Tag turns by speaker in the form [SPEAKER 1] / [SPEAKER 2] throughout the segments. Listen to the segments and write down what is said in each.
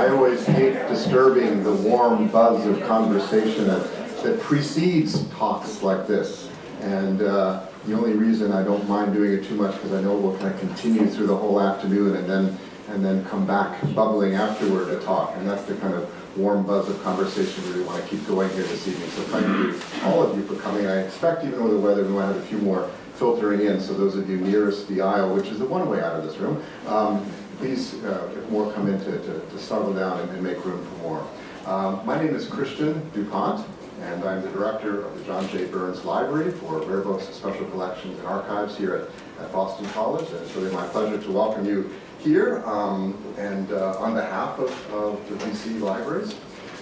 [SPEAKER 1] I always hate disturbing the warm buzz of conversation that, that precedes talks like this. And uh, the only reason I don't mind doing it too much because I know we'll kind of continue through the whole afternoon and then and then come back bubbling afterward to talk. And that's the kind of warm buzz of conversation we really want to keep going here this evening. So thank you, all of you, for coming. I expect even with the weather, we might have a few more filtering in. So those of you nearest the aisle, which is the one way out of this room, um, please, uh, if more come in to, to, to settle down and, and, make room for more. Um, my name is Christian DuPont, and I'm the director of the John J. Burns Library for Rare Books, Special Collections, and Archives here at, at Boston College. And it's really my pleasure to welcome you here um, and uh, on behalf of, of the BC Libraries.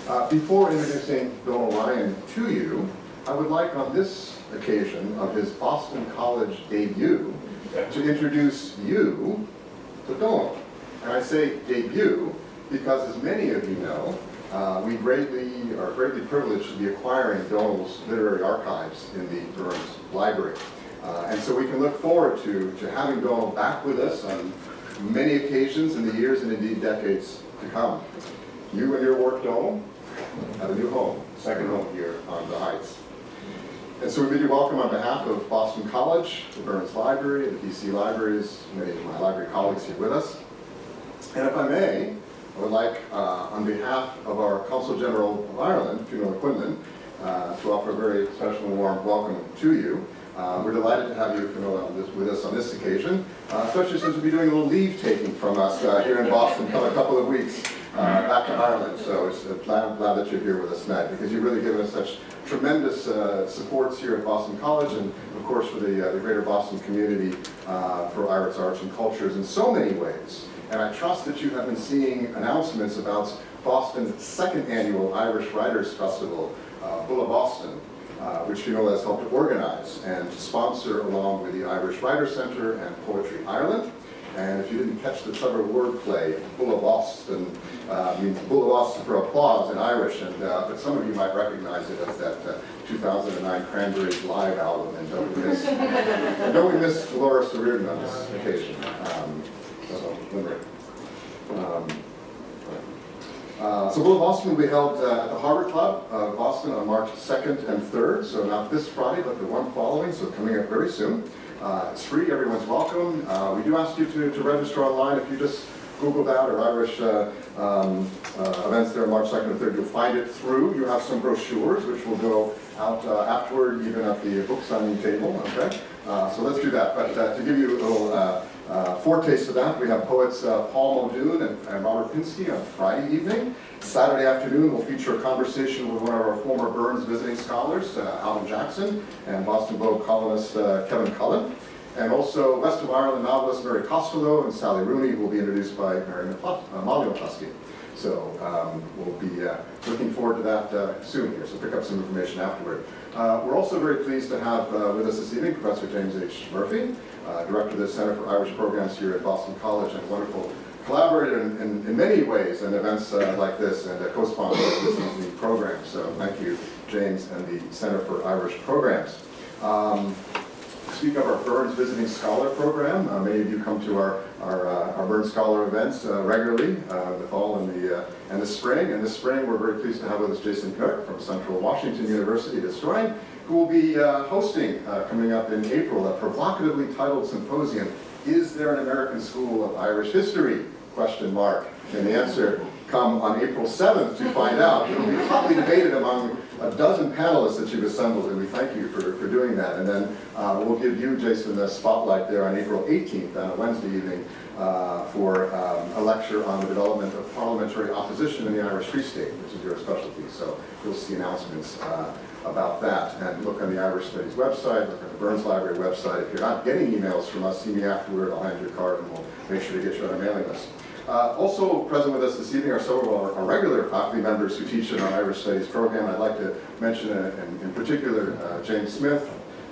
[SPEAKER 1] Uh, before introducing Bill Ryan to you, I would like on this occasion of his Boston College debut to introduce you to Donal. And I say debut because as many of you know, uh, we greatly are greatly privileged to be acquiring Donal's literary archives in the Burns Library. Uh, and so we can look forward to, to having Donal back with us on many occasions in the years and indeed decades to come. You and your work, Donal, have a new home, second home here on the Heights. And so we bid you welcome on behalf of Boston College, the Burns Library, the BC Libraries, many of my library colleagues here with us. And if I may, I would like, uh, on behalf of our Consul General of Ireland, Fionnula Quinlan, uh, to offer a very special and warm welcome to you. Uh, we're delighted to have you with us on this occasion, uh, especially since we'll be doing a little leave taking from us uh, here in Boston for a couple of weeks uh, back to Ireland. So it's uh, glad, glad that you're here with us tonight because you've really given us such tremendous uh, supports here at Boston College and of course for the, the greater Boston community for Irish arts and cultures in so many ways. And I trust that you have been seeing announcements about Boston's second annual Irish Writers Festival, Bulla Boston, uh, which Fionnula has helped to organize and to sponsor along with the Irish Writers Centre and Poetry Ireland. And if you didn't catch the clever wordplay, Bulla Boston uh, means Bulla Boston for applause in Irish, and uh, but some of you might recognize it as that uh, 2009 Cranberries live album, and don't we miss, don't we miss Dolores O'Riordan on this occasion? Um, so, um, uh, so Bulla Boston will be held uh, at the Harbor Club of Boston on March 2nd and 3rd, so not this Friday, but the one following, so coming up very soon. Uh, it's free, everyone's welcome. Uh, we do ask you to, to register online. If you just Google that or Irish uh, um, events there March 2nd and 3rd, you'll find it through. You have some brochures, which will go out afterward, even at the book signing table, okay? so let's do that. But to give you a little uh, foretaste of that, we have poets uh, Paul Muldoon and, and, Robert Pinsky on Friday evening. Saturday afternoon, we'll feature a conversation with one of our former Burns visiting scholars, uh, Alvin Jackson, and Boston Globe columnist uh, Kevin Cullen. And also West of Ireland novelist Mary Costello and Sally Rooney will be introduced by Mary uh, Molly So um, we'll be uh, looking forward to that soon here, so pick up some information afterward. Uh, we're also very pleased to have uh, with us this evening Professor James H. Murphy, uh, Director of the Center for Irish Programs here at Boston College and wonderful collaborator in, in, in many ways in events uh, like this and a co-sponsor of this evening program. So thank you, James and the Center for Irish Programs. Um, speak of our Burns Visiting Scholar program. Uh, many of you come to our, our, uh, our Burns Scholar events uh, regularly, uh, the fall and the, uh, and the spring. And this spring, we're very pleased to have with us Jason Knirck from Central Washington University historian, who will be uh, hosting, coming up in April, a provocatively titled symposium, Is There an American School of Irish History? Question mark. And the answer come on April 7th to find out. It'll be hotly debated among a dozen panelists that you've assembled, and we thank you for, for doing that. And then uh, we'll give you, Jason, the spotlight there on April 18th on a Wednesday evening uh, for um, a lecture on the development of parliamentary opposition in the Irish Free State, which is your specialty. So you'll see announcements uh, about that. And look on the Irish Studies website, look at the Burns Library website. If you're not getting emails from us, see me afterward. I'll hand you a card and we'll make sure to get you on our mailing list. Uh, also present with us this evening are several of our, our, regular faculty members who teach in our Irish Studies program. I'd like to mention uh, in, in, particular uh, James Smith,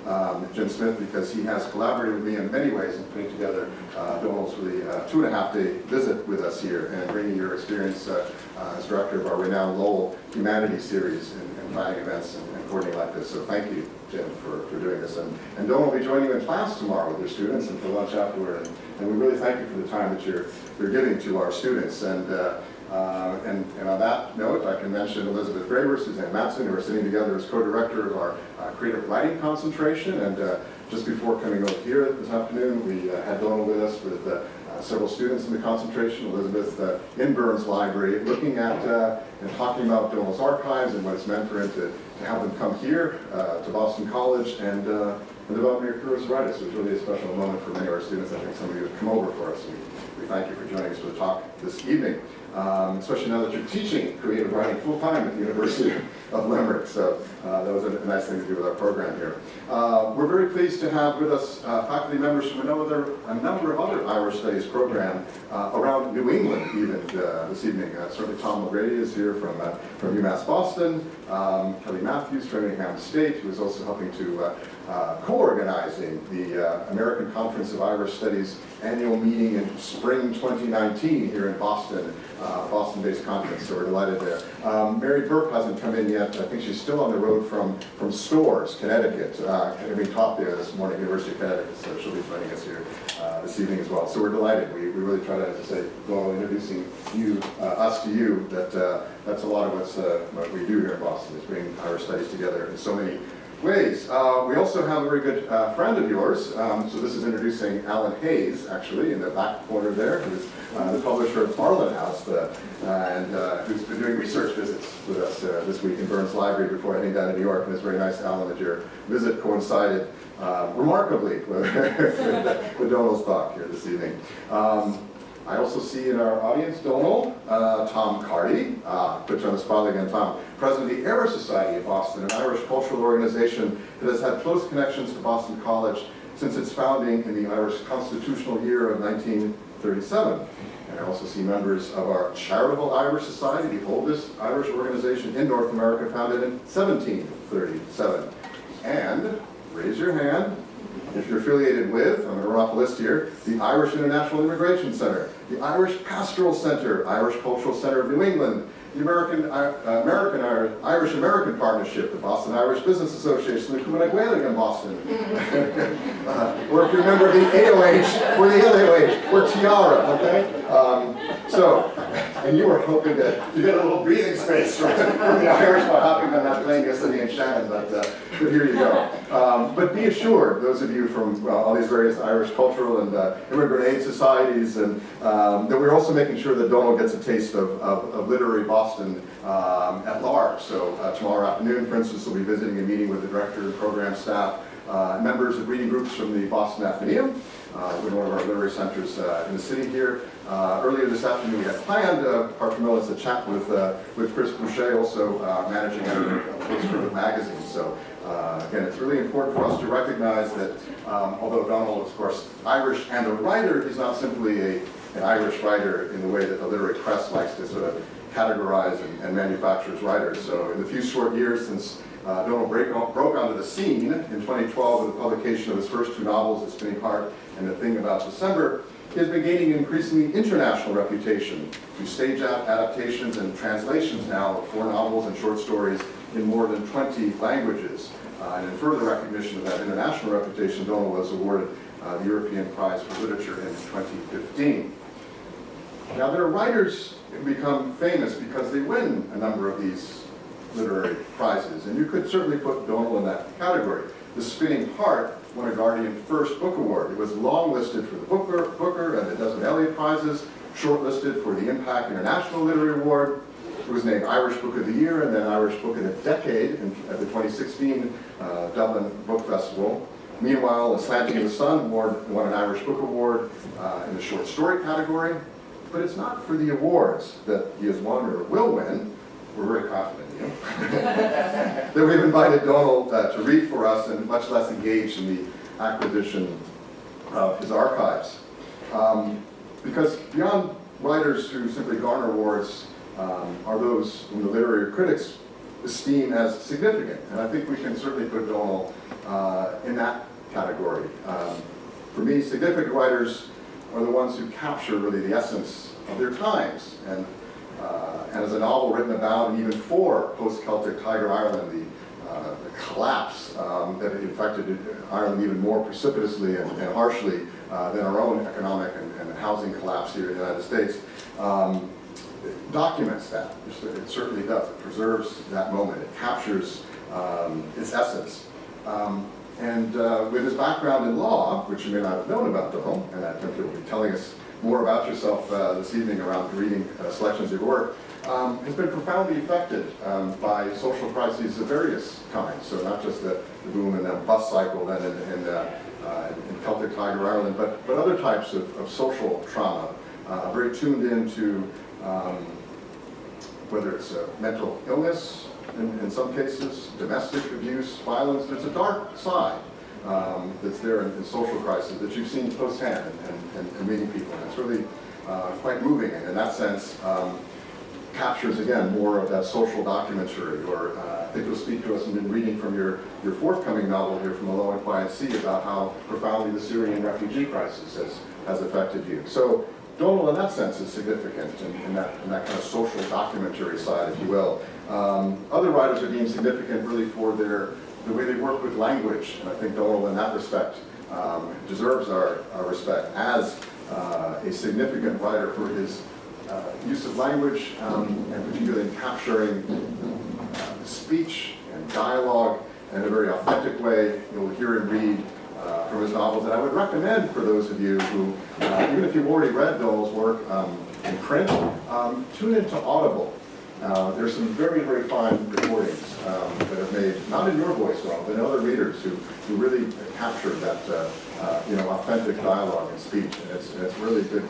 [SPEAKER 1] um, Jim Smith, because he has collaborated with me in many ways in putting together uh, Donal's really uh, two and a half day visit with us here and bringing your experience uh, uh, as director of our renowned Lowell Humanities Series and, and planning events and, coordinating like this. So thank you, Jim, for, for doing this. And, and Donal will be joining you in class tomorrow with your students and for lunch afterward. And, and we really thank you for the time that you're, you're giving to our students. And uh, Uh, and, and on that note, I can mention Elizabeth Graver, Suzanne Matson, who are sitting together as co-director of our uh, creative writing concentration. And uh, just before coming over here this afternoon, we uh, had Donal with us with uh, several students in the concentration, Elizabeth uh, in Burns Library, looking at uh, and talking about Donal's archives and what it's meant for him to, to have them come here uh, to Boston College and, uh, and develop your career as a writer. So it's really a special moment for many of our students. I think some of you have come over for us. We, we thank you for joining us for the talk this evening. Um, especially now that you're teaching creative writing full-time at the University of Limerick. So uh, that was a nice thing to do with our program here. Uh, we're very pleased to have with us uh, faculty members from another, a number of other Irish Studies program uh, around New England even uh, this evening. Uh, certainly Tom O'Grady is here from, from UMass Boston, um, Kelly Matthews from Framingham State, who is also helping to co-organizing the American Conference of Irish Studies annual meeting in spring 2019 here in Boston uh, Boston-based conference, so we're delighted there. Um, Mary Burke hasn't come in yet. I think she's still on the road from, from Storrs, Connecticut, uh, having taught there this morning, University of Connecticut, so she'll be joining us here uh, this evening as well. So we're delighted. We, we really try to, as say, while introducing you, uh, us to you, that uh, that's a lot of what's, uh, what we do here in Boston, is bring Irish studies together in so many ways. Uh, we also have a very good uh, friend of yours. Um, so this is introducing Alan Hayes, actually, in the back corner there, who's uh, the publisher of Arlen House, uh, and uh, who's been doing research visits with us uh, this week in Burns Library before heading down to New York. And it's very nice, Alan, that your visit coincided remarkably with, with Donal's talk here this evening. Um, I also see in our audience, Donal, uh, Tom Carty, uh, put you on the spot again, Tom, president of the Irish Society of Boston, an Irish cultural organization that has had close connections to Boston College since its founding in the Irish constitutional year of 1937. And I also see members of our Charitable Irish Society, the oldest Irish organization in North America, founded in 1737. And, raise your hand, if you're affiliated with, I'm going to run off a list here, the Irish International Immigration Center, the Irish Pastoral Center, Irish Cultural Center of New England, the American, uh, American Irish American Partnership, the Boston Irish Business Association, the Cumann Gaelig in Boston, uh, or if you're a member of the AOH, or the LAOH, or Tiara, okay? Um, so, and you were hoping to, to get a little breathing space from, from the Irish by hopping on that plane yesterday in Shannon, but, uh, but here you go. Um, but be assured, those of you from well, all these various Irish cultural and uh, immigrant aid societies, and um, that we're also making sure that Donal gets a taste of, of, of literary Boston um, at large. So uh, tomorrow afternoon, for instance, we'll be visiting a meeting with the director and program staff, uh, members of reading groups from the Boston Athenaeum, uh, one of our literary centers uh, in the city here. Uh, earlier this afternoon, we had planned, uh, Parker Millis, a chat with, uh, with Chris Boucher, also managing editor of Post Magazine. So again, it's really important for us to recognize that um, although Donal of course, Irish and a writer, he's not simply a, an Irish writer in the way that the literary press likes to sort of categorize and, and manufacture as writers. So in the few short years since uh, Donal broke onto the scene in 2012 with the publication of his first two novels, The Spinning Heart and The Thing About December, he has been gaining an increasingly international reputation through stage adaptations and translations now of four novels and short stories in more than 20 languages. Uh, and in further recognition of that international reputation, Donal was awarded uh, the European Prize for Literature in 2015. Now there are writers who become famous because they win a number of these literary prizes, and you could certainly put Donal in that category. The Spinning Heart won a Guardian First Book Award. It was longlisted for the Booker, Booker and the Desmond Elliott Prizes, shortlisted for the IMPAC International Literary Award. It was named Irish Book of the Year and then Irish Book of the Decade in, at the 2016 uh, Dublin Book Festival. Meanwhile, A Slanting in the Sun won, won an Irish Book Award uh, in the short story category. But it's not for the awards that he has won or will win. We're very confident in you. that we've invited Donal uh, to read for us and much less engaged in the acquisition of his archives. Um, because beyond writers who simply garner awards um, are those whom the literary critics esteem as significant. And I think we can certainly put Donal uh, in that category. Um, for me, significant writers are the ones who capture really the essence of their times. And, uh, and as a novel written about and even for post-Celtic Tiger Ireland, the, uh, the collapse um, that infected Ireland even more precipitously and, and harshly uh, than our own economic and, and, housing collapse here in the United States. Um, documents that. It certainly does. It preserves that moment. It captures um, its essence. Um, and uh, with his background in law, which you may not have known about Donal, and I think you'll be telling us more about yourself uh, this evening around reading uh, selections of your work, um, has been profoundly affected um, by social crises of various kinds. So not just the, the boom and the bus cycle then in, in, uh, uh, in Celtic Tiger Ireland, but, but other types of, of social trauma, uh, very tuned into um, whether it's mental illness in, in, some cases, domestic abuse, violence. There's a dark side um, that's there in, in, social crisis that you've seen firsthand and, and, and meeting people. And it's really uh, quite moving and in that sense um, captures again more of that social documentary or uh, I think you'll speak to us in reading from your, your forthcoming novel here from A Low and Quiet Sea about how profoundly the Syrian refugee crisis has, has affected you. So Donal in that sense is significant in, in, that, in that kind of social documentary side, if you will. Um, other writers are deemed significant really for their the way they work with language, and I think Donal in that respect um, deserves our, our, respect as uh, a significant writer for his uh, use of language, um, and particularly in capturing uh, speech and dialogue in a very authentic way. You'll hear and read uh, from his novels, and I would recommend for those of you who, uh, even if you've already read Donal's work um, in print, um, tune into Audible. Uh, there's some very, very fine recordings um, that have made, not in your voice, Ron, but in other readers who, who really captured that, uh, uh, you know, authentic dialogue and speech. And it's, it's really good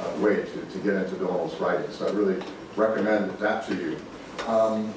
[SPEAKER 1] uh, way to, to get into Donal's writing. So I really recommend that to you. Um,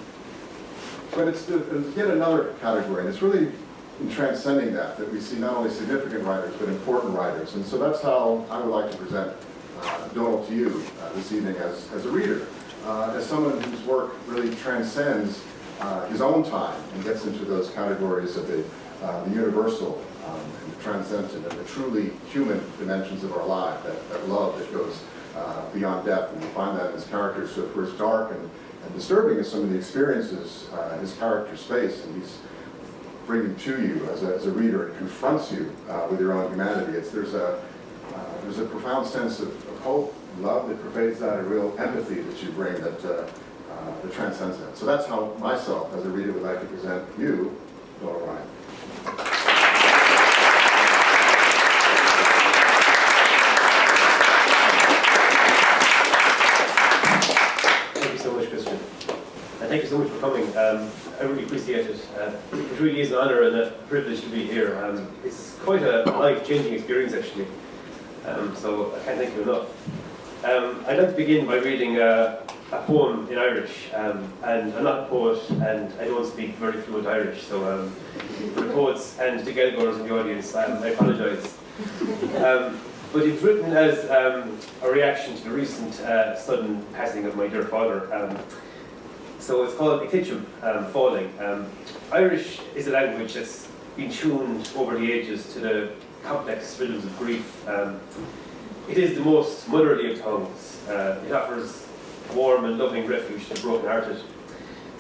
[SPEAKER 1] but it's, it's yet another category, and it's really in transcending that, that we see not only significant writers, but important writers. And so that's how I would like to present uh, Donal to you uh, this evening as, as a reader uh, as someone whose work really transcends uh, his own time and gets into those categories of the, uh, the universal um, and the transcendent and the truly human dimensions of our life, that, that love that goes uh, beyond death. And you find that in his characters, so for as dark and, and disturbing as some of the experiences uh, his characters face, and he's bringing to you as a, as a reader and confronts you uh, with your own humanity. It's, there's, a, there's a profound sense of, of hope love that pervades that, a real empathy that you bring that, uh, uh, that transcends that. So that's how myself, as a reader, would like to present you, Laura Ryan.
[SPEAKER 2] Thank you so much, Christian. And thank you so much for coming. Um, I really appreciate it. Uh, it really is an honour and a privilege to be here. Um, it's quite a life-changing experience, actually. Um, so I can't thank you enough. Um, I'd like to begin by reading a, a poem in Irish, um, and I'm not a poet, and I don't speak very fluent Irish, so um, for the poets and the Gaeilgeoirs in the audience, um, I apologise. Um, but it's written as um, a reaction to the recent uh, sudden passing of my dear father. so it's called Ictitim, Falling. Irish is a language that's been tuned over the ages to the complex rhythms of grief. It is the most motherly of tongues. Uh, it offers warm and loving refuge to broken-hearted.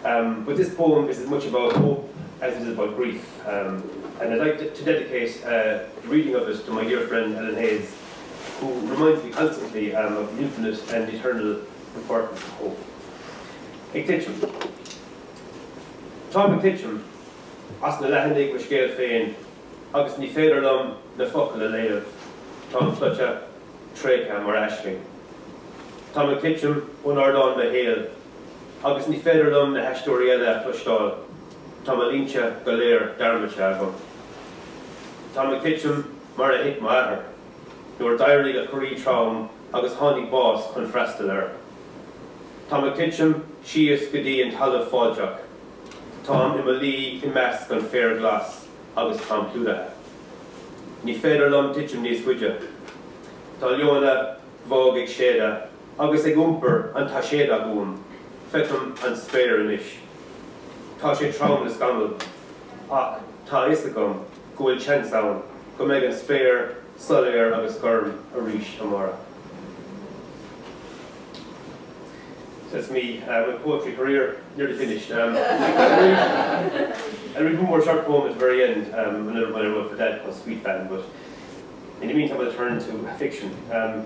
[SPEAKER 2] Um, but this poem is as much about hope as it is about grief. Um, and I'd like to, to dedicate uh, the reading of it to my dear friend Alan Hayes, who reminds me constantly um, of the infinite and eternal importance of hope. Ictitim. Tá Ictitim, as na lehannig go scéal féin, agus ní féidir lom na focail a léamh, tá trécha mar eisling. Tá an kitchen ón ardán be héal, agus ní féidirlumm na heistóíile chlustáil, Tá a línte go léir darmate go. Tá an kitchen mar a hit maithair, nuair dairlaí a choí trám agus tháinig bás chun freistal Tá a kitchen sios go dtí an talamh fáideach, Tá i lí i meas gan fér glas agus tá plúdathe. Ní féidir lom tiitim níos fuide, Tá leona bhág ag séda, agus ag gúmper an tá séad a gúm, fetum an spéir inis. Tá sé tram na scandal, ach tá is gom gohfuil tseanán go méid an spéir soléir agus gom a ríis amara. That's me, uh, my poetry career nearly finished. Um, I read one more short poem at the very end, um, another one I wrote for that called Sweet Band, but in the meantime, I'll turn to fiction. Um,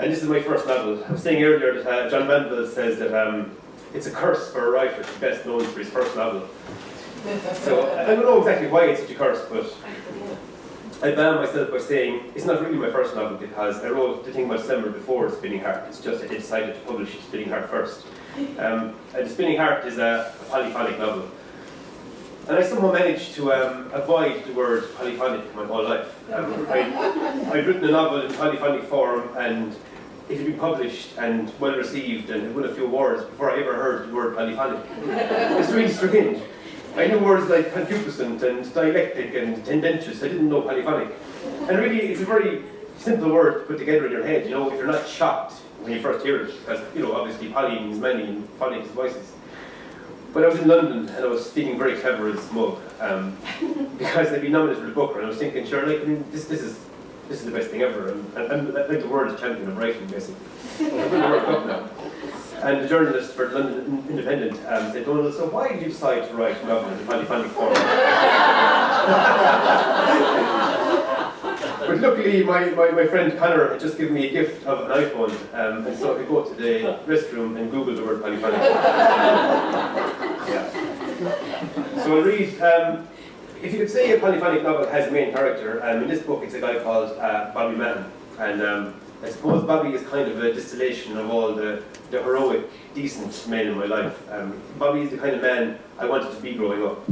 [SPEAKER 2] And this is my first novel. I was saying earlier that uh, John Banville says that um, it's a curse for a writer to be best known for his first novel. So I don't know exactly why it's such a curse, but I ban myself by saying it's not really my first novel because I wrote The Thing About December before Spinning Heart. It's just that I decided to publish Spinning Heart first. Um, and Spinning Heart is a, a polyphonic novel. And I somehow managed to um, avoid the word polyphonic my whole life. Um, I, I'd written a novel in polyphonic form and it had been published and well received and had won a few awards before I ever heard the word polyphonic. it's really strange. I knew words like concupiscent and dialectic and tendentious. I didn't know polyphonic. And really, it's a very simple word to put together in your head, you know, if you're not shocked when you first hear it, because, you know, obviously poly means many and phonic is voices. But I was in London and I was feeling very clever and smug um, because they'd been nominated for the Booker and I was thinking, sure, like, I mean, this, this is this is the best thing ever. And, and, and like the world champion of writing, basically. I'm going to work up now. And the journalist for London Independent um, said, Donal, so why did you decide to write a novel in the polyphonic form? but luckily, my, my, my friend Connor had just given me a gift of an iPhone, um, and so I could go to the restroom and Google the word polyphonic. yeah. So I'll read. Um, if you could say a polyphonic novel has a main character, um, in this book it's a guy called uh, Bobby Mahon. And um, I suppose Bobby is kind of a distillation of all the, the heroic, decent men in my life. Um, Bobby is the kind of man I wanted to be growing up.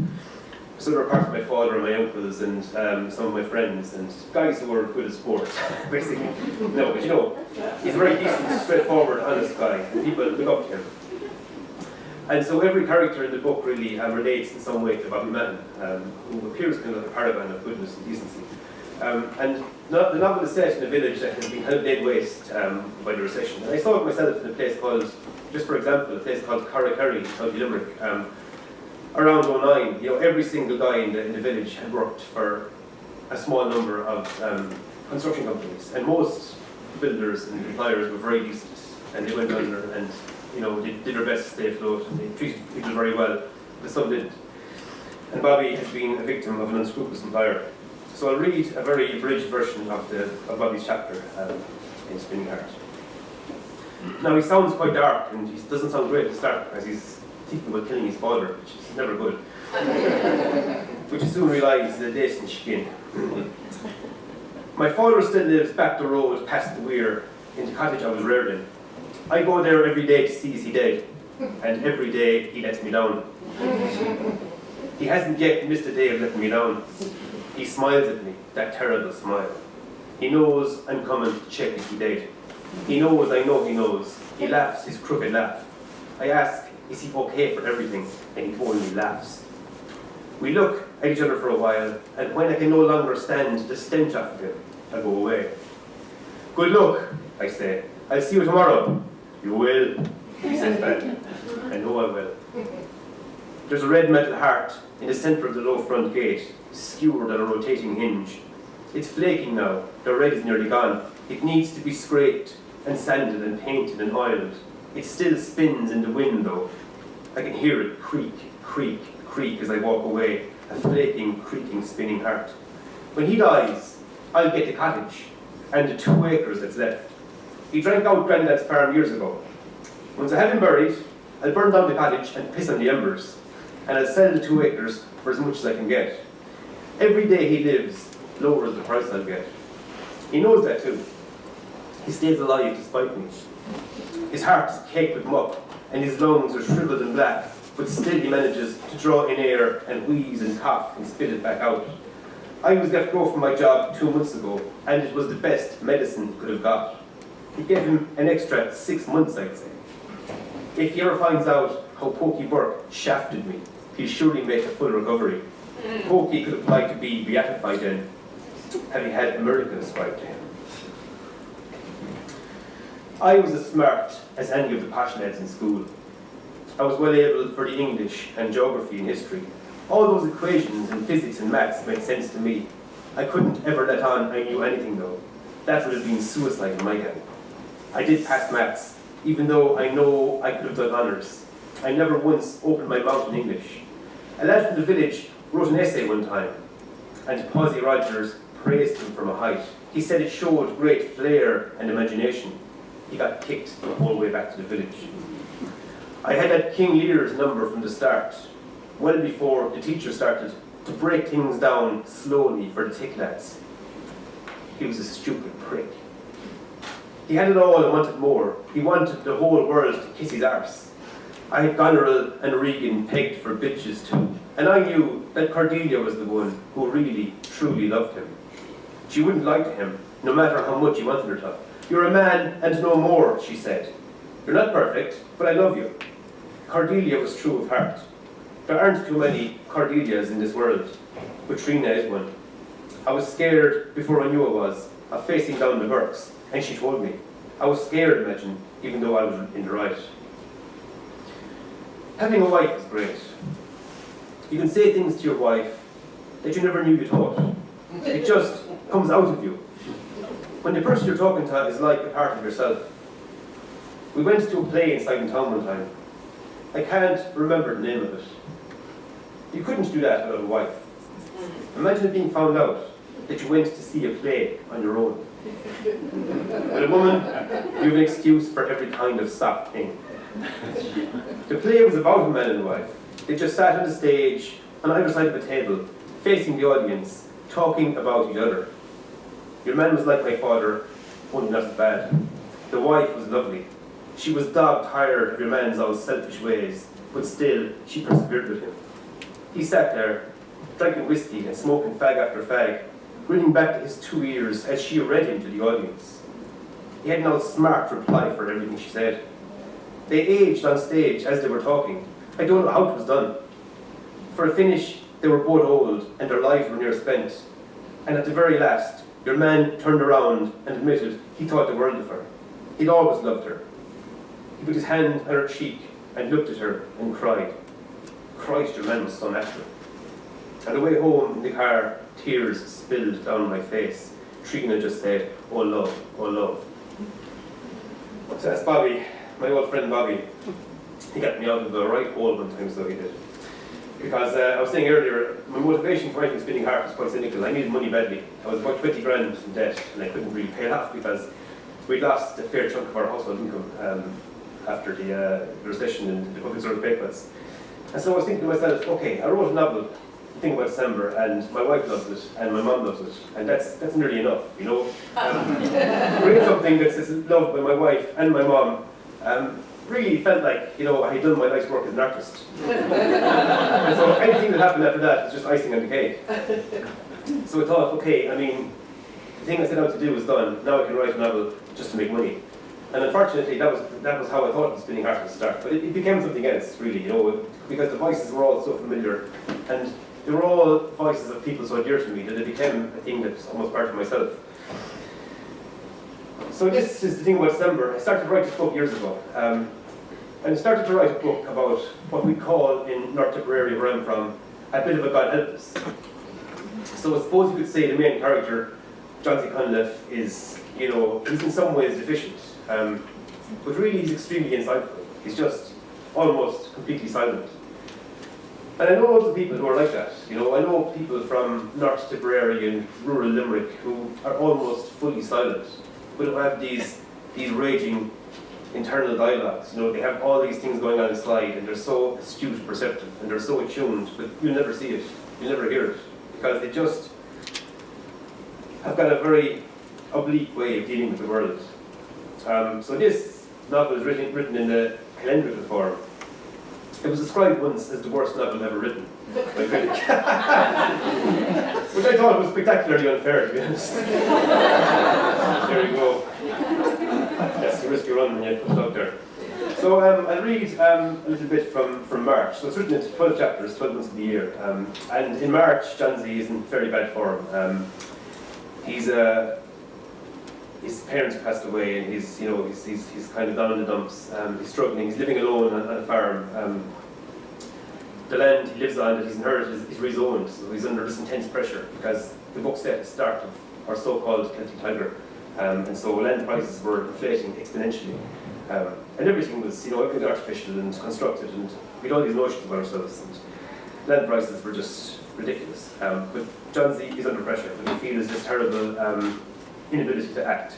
[SPEAKER 2] So there were parts of my father and my uncles and um, some of my friends and guys who were good at sport, basically. No, but you know, he's a very decent, straightforward, honest guy, and people look up to him. And so every character in the book really um, relates in some way to Bobby Mahon, um, who appears kind of a paragon of goodness and decency. Um, and the, novel is set in a village that has been kind of laid waste um, by the recession. And I saw it myself in a place called, just for example, a place called Carrigkerry, County Limerick. Around 09, you know, every single guy in the, in the village had worked for a small number of um, construction companies. And most builders and employers were very decent. And they went under and you know, they did their best to stay afloat and they treated people very well, but some didn't. And Bobby has been a victim of an unscrupulous employer. So I'll read a very abridged version of, the, of Bobby's chapter um, in Spinning Heart. Now he sounds quite dark and he doesn't sound great to start because he's thinking about killing his father, which is never good. which he soon realised is decent skin. My father still lives back the road past the weir in the cottage I was reared in. I go there every day to see is he dead, and every day he lets me down. he hasn't yet missed a day of letting me down. He smiles at me, that terrible smile. He knows I'm coming to check if he dead. He knows I know he knows. He laughs his crooked laugh. I ask, is he okay for everything? And he only laughs. We look at each other for a while, and when I can no longer stand the stench of him, I go away. Good luck, I say. I'll see you tomorrow. You will, he says back. I know I will. There's a red metal heart in the centre of the low front gate, skewered on a rotating hinge. It's flaking now, the red is nearly gone. It needs to be scraped and sanded and painted and oiled. It still spins in the wind though. I can hear it creak, creak, creak as I walk away, a flaking, creaking, spinning heart. When he dies, I'll get the cottage and the two acres that's left. He drank out Grandad's farm years ago. Once I have him buried, I'll burn down the cottage and piss on the embers, and I'll sell the two acres for as much as I can get. Every day he lives lowers the price I'll get. He knows that too. He stays alive despite me. His heart is caked with muck, and his lungs are shriveled and black, but still he manages to draw in air and wheeze and cough and spit it back out. I was let go from my job two months ago, and it was the best medicine he could have got. He gave him an extra six months, I'd say. If he ever finds out how Pokey Burke shafted me, he'll surely make a full recovery. Mm. Pokey could apply to be beatified then, having had a miracle ascribed to him. I was as smart as any of the lads in school. I was well able for the English and geography and history. All those equations in physics and maths made sense to me. I couldn't ever let on I knew anything though. That would have been suicide in my gang. I did pass maths, even though I know I could have done honours. I never once opened my mouth in English. A lad from the village wrote an essay one time, and Posy Rogers praised him from a height. He said it showed great flair and imagination. He got kicked all the way back to the village. I had had King Lear's number from the start, well before the teacher started to break things down slowly for the tick lads. He was a stupid prick. He had it all and wanted more. He wanted the whole world to kiss his arse. I had Goneril and Regan pegged for bitches too, and I knew that Cordelia was the one who really, truly loved him. She wouldn't lie to him, no matter how much he wanted her to. You're a man and no more, she said. You're not perfect, but I love you. Cordelia was true of heart. There aren't too many Cordelias in this world, but Trina is one. I was scared before I knew I was, of facing down the Burkes, and she told me. I was scared, imagine, even though I was in the right. Having a wife is great. You can say things to your wife that you never knew you thought. It just comes out of you. When the person you're talking to is like a part of yourself. We went to a play in town one time. I can't remember the name of it. You couldn't do that without a wife. Mm-hmm. Imagine being found out that you went to see a play on your own. With a woman, you have an excuse for every kind of soft thing. The play was about a man and wife. They just sat on the stage, on either side of a table, facing the audience, talking about each other. Your man was like my father, only not as bad. The wife was lovely. She was dog tired of your man's all selfish ways, but still, she persevered with him. He sat there, drinking whiskey and smoking fag after fag, grinning back to his two ears as she read him to the audience. He had no smart reply for everything she said. They aged on stage as they were talking. I don't know how it was done. For a finish, they were both old and their lives were near spent. And at the very last, your man turned around and admitted he thought the world of her. He'd always loved her. He put his hand on her cheek and looked at her and cried. Christ, your man was so natural. On the way home in the car, tears spilled down my face. Trina just said, oh love, oh love. So that's Bobby, my old friend Bobby. He got me out of the right hole one time, so he did. Because uh, I was saying earlier, my motivation for writing Spinning Heart was quite cynical. I needed money badly. I was about 20 grand in debt, and I couldn't really pay it off because we'd lost a fair chunk of our household income um, after the, uh, the recession and the public service pay cuts. And so I was thinking to myself, okay, I wrote a novel, Thing About December, and my wife loves it, and my mum loves it, and that's that's nearly enough, you know. Um, reading something that's, that's loved by my wife and my mum, um, really felt like, you know, I had done my life's work as an artist. so anything that happened after that was just icing on the cake. So I thought, okay, I mean, the thing I set out to do was done. Now I can write a novel just to make money. And unfortunately, that was that was how I thought it was spinning heart to start. But it, it became something else, really, you know, because the voices were all so familiar, and they were all voices of people so dear to me that it became a thing that's almost part of myself. So this is the thing about December. I started to write this book years ago. Um, and I started to write a book about what we call in North Tipperary, where I'm from, a bit of a God help us. So I suppose you could say the main character, Johnsey Cunliffe, is, you know, he's in some ways deficient. Um, but really he's extremely insightful. He's just almost completely silent. And I know lots of people who are like that. You know, I know people from North Tipperary and rural Limerick who are almost fully silent, who have these these raging internal dialogues. You know, they have all these things going on inside, and they're so astute, perceptive, and they're so attuned, but you'll never see it, you'll never hear it, because they just have got a very oblique way of dealing with the world. Um, so this novel is written, written in the calendrical form. It was described once as the worst novel ever written a. Which I thought was spectacularly unfair, to be honest. there you go. That's the risk you run when you put out there. So um, I'll read um, a little bit from, from March. So it's written into 12 chapters, 12 months of the year. Um, and in March, Z is in very bad form. Um, he's uh, his parents passed away, and he's you know he's, he's, he's kind of down in the dumps. Um, he's struggling. He's living alone on, on a farm. The land he lives on that he's inherited is, is rezoned, so he's under this intense pressure because the book set at the start of our so-called Celtic Tiger, um, and so land prices were inflating exponentially, um, and everything was you know everything artificial and constructed, and we had all these notions about ourselves, and land prices were just ridiculous. Um, but Johnsey is under pressure, and he feels this terrible um, inability to act.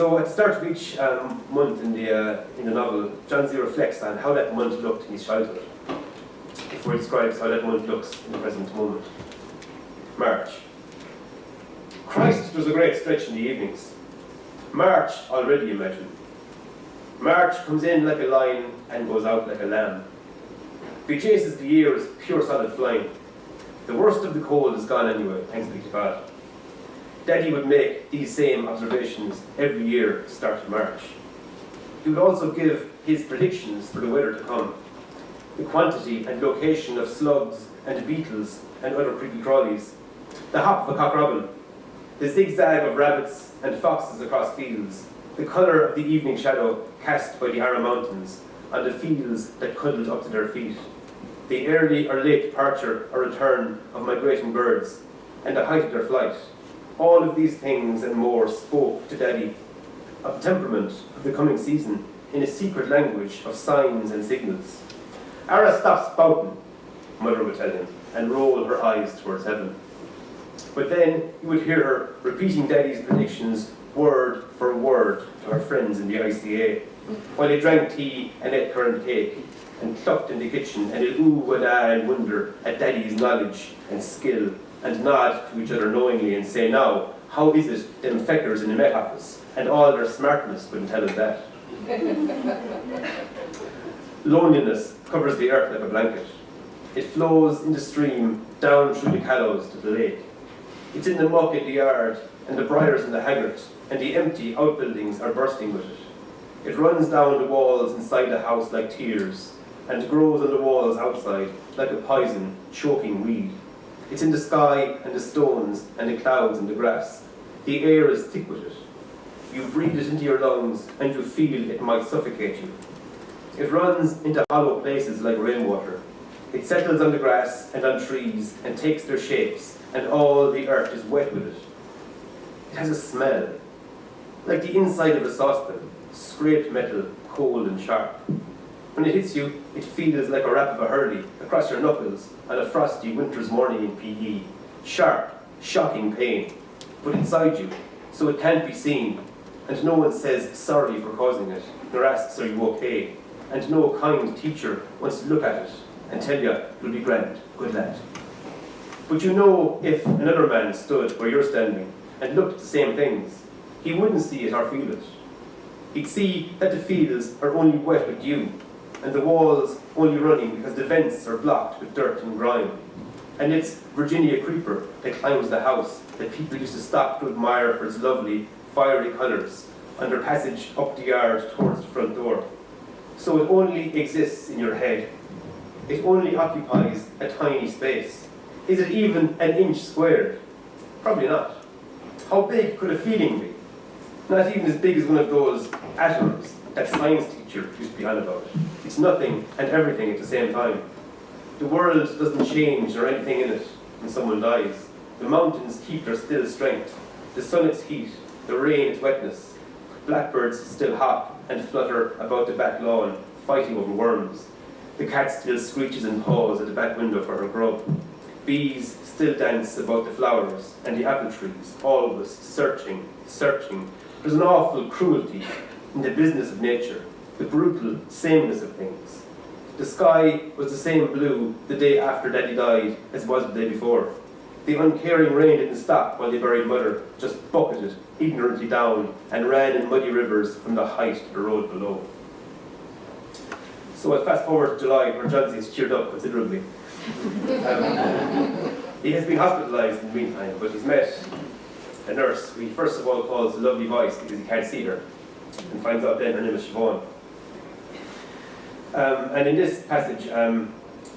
[SPEAKER 2] So at the start of each um, month in the, uh, in the novel, Johnsey reflects on how that month looked in his childhood, before he describes how that month looks in the present moment. March. Christ was a great stretch in the evenings. March already, imagine. March comes in like a lion and goes out like a lamb. He chases the year as pure solid flying. The worst of the cold is gone anyway, thanks be to God. Daddy would make these same observations every year, start of March. He would also give his predictions for the weather to come. The quantity and location of slugs and beetles and other creepy crawlies. The hop of a cock robin. The zigzag of rabbits and foxes across fields. The colour of the evening shadow cast by the Arra Mountains on the fields that cuddled up to their feet. The early or late departure or return of migrating birds and the height of their flight. All of these things and more spoke to Daddy of the temperament of the coming season in a secret language of signs and signals. Ara, stop spouting, Mother would tell him, and roll her eyes towards heaven. But then you would hear her repeating Daddy's predictions word for word to her friends in the ICA, while they drank tea and ate currant cake, and clucked in the kitchen, and ooh and ah and wonder at Daddy's knowledge and skill and nod to each other knowingly and say, now, how is it them feckers in the Met Office and all their smartness couldn't tell us that? Loneliness covers the earth like a blanket. It flows in the stream down through the callows to the lake. It's in the muck in the yard, and the briars in the haggard, and the empty outbuildings are bursting with it. It runs down the walls inside the house like tears, and grows on the walls outside like a poison, choking weed. It's in the sky and the stones and the clouds and the grass. The air is thick with it. You breathe it into your lungs and you feel it might suffocate you. It runs into hollow places like rainwater. It settles on the grass and on trees and takes their shapes and all the earth is wet with it. It has a smell, like the inside of a saucepan, scraped metal, cold and sharp. When it hits you, it feels like a rap of a hurley across your knuckles on a frosty winter's morning in PE. Sharp, shocking pain, but inside you, so it can't be seen, and no one says sorry for causing it, nor asks are you okay, and no kind teacher wants to look at it and tell you you'll be grand, good lad. But you know if another man stood where you're standing and looked at the same things, he wouldn't see it or feel it. He'd see that the fields are only wet with dew, and the walls only running because the vents are blocked with dirt and grime. And it's Virginia creeper that climbs the house that people used to stop to admire for its lovely, fiery colours on their passage up the yard towards the front door. So it only exists in your head. It only occupies a tiny space. Is it even an inch squared? Probably not. How big could a feeling be? Not even as big as one of those atoms that science teacher used to be on about. It's nothing and everything at the same time. The world doesn't change or anything in it when someone dies. The mountains keep their still strength. The sun its heat, the rain its wetness. Blackbirds still hop and flutter about the back lawn, fighting over worms. The cat still screeches and paws at the back window for her grub. Bees still dance about the flowers and the apple trees, always searching, searching. There's an awful cruelty in the business of nature, the brutal sameness of things. The sky was the same blue the day after Daddy died as it was the day before. The uncaring rain didn't stop while they buried Mother, just bucketed ignorantly down and ran in muddy rivers from the height to the road below. So I fast forward to July, where John is cheered up considerably. Um, he has been hospitalised in the meantime, but he's met a nurse who he first of all calls a lovely voice because he can't see her and finds out then her name is Siobhan. Um, and in this passage, um,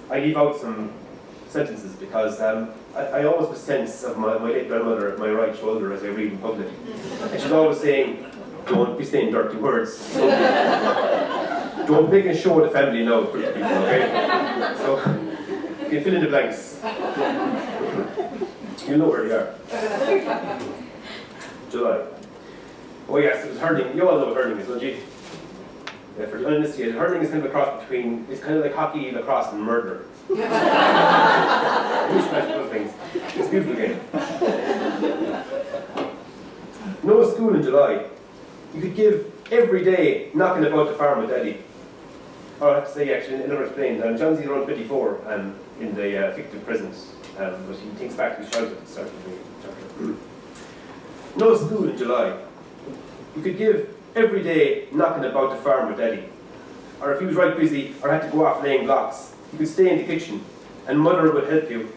[SPEAKER 2] I leave out some sentences because um, I, I, always have a sense of my, my late grandmother at my right shoulder as I read in public. And she's always saying, don't be saying dirty words. don't make a show of the family now, people, okay? So, you fill in the blanks. You know where you are. July. Oh yes, it was hurting. You all know what hurling is, don't you? Yeah, for the uninitiated, hurling is kind of a cross between, it's kind of like hockey, lacrosse, and murder. Mishmash those things. It's a beautiful game. No school in July. You could give every day knocking about the farm with Daddy. Or I have to say, actually, never explained. Um, Johnsey's around 24 um, in the uh, fictive present, um, but he thinks back to his childhood at the start of the chapter. no school in July. You could give every day knocking about the farm with Daddy. Or if he was right busy or had to go off laying blocks, you could stay in the kitchen and Mother would help you.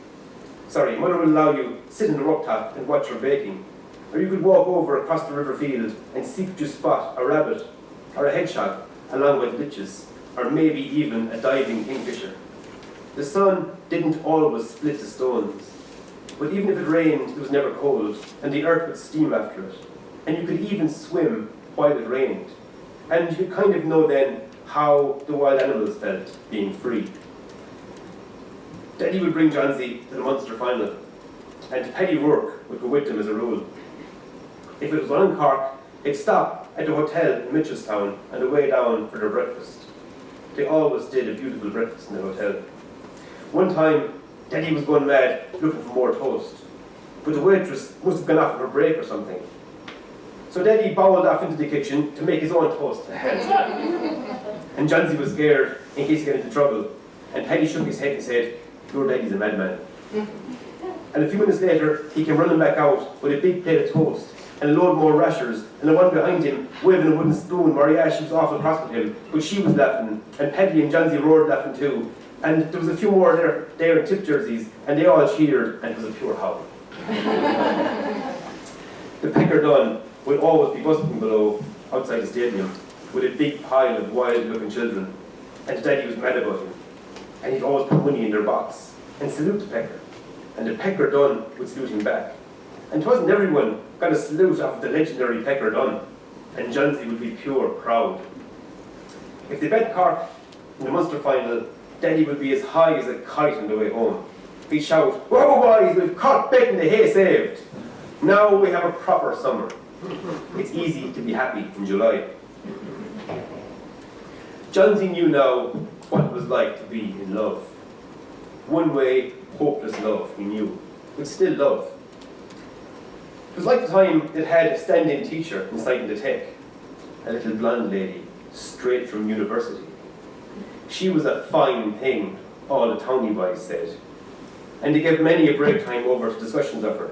[SPEAKER 2] Sorry, Mother would allow you sit in the rooftop and watch her baking. Or you could walk over across the river field and seek to spot a rabbit or a hedgehog along with ditches, or maybe even a diving kingfisher. The sun didn't always split the stones, but even if it rained, it was never cold, and the earth would steam after it. And you could even swim while it rained. And you kind of know then how the wild animals felt being free. Daddy would bring Johnsey to the Munster final, and Paddy Rourke would go with them as a rule. If it was on in Cork, they'd stop at the hotel in Mitchelstown and away down for their breakfast. They always did a beautiful breakfast in the hotel. One time, Daddy was going mad looking for more toast, but the waitress must have gone off on her break or something. So Daddy bowled off into the kitchen to make his own toast and Johnsey was scared in case he got into trouble, and Paddy shook his head and said, your daddy's a madman. and a few minutes later, he came running back out with a big plate of toast and a load more rashers, and the one behind him waving a wooden spoon. Mariash was awful cross with him, but she was laughing, and Paddy and Johnsey roared laughing too. And there was a few more there, there in Tipp jerseys, and they all cheered, and it was a pure howl. the Pecker Dunne would always be busting below, outside the stadium, with a big pile of wild-looking children, and Daddy was mad about him and he'd always put money in their box and salute the pecker. And the pecker Dunne would salute him back. And it wasn't everyone got a salute off the legendary pecker Dunne, and Johnsey would be pure proud. If they bet Cork in the Munster final, Daddy would be as high as a kite on the way home. He'd shout, Whoa boys, we've caught betting the hay saved. Now we have a proper summer. It's easy to be happy in July. Johnsey knew now what it was like to be in love. One way, hopeless love, he knew, but still love. It was like the time it had a stand-in teacher inside the tech, a little blonde lady, straight from university. She was a fine thing, all the towny boys said, and they gave many a break time over to discussions of her.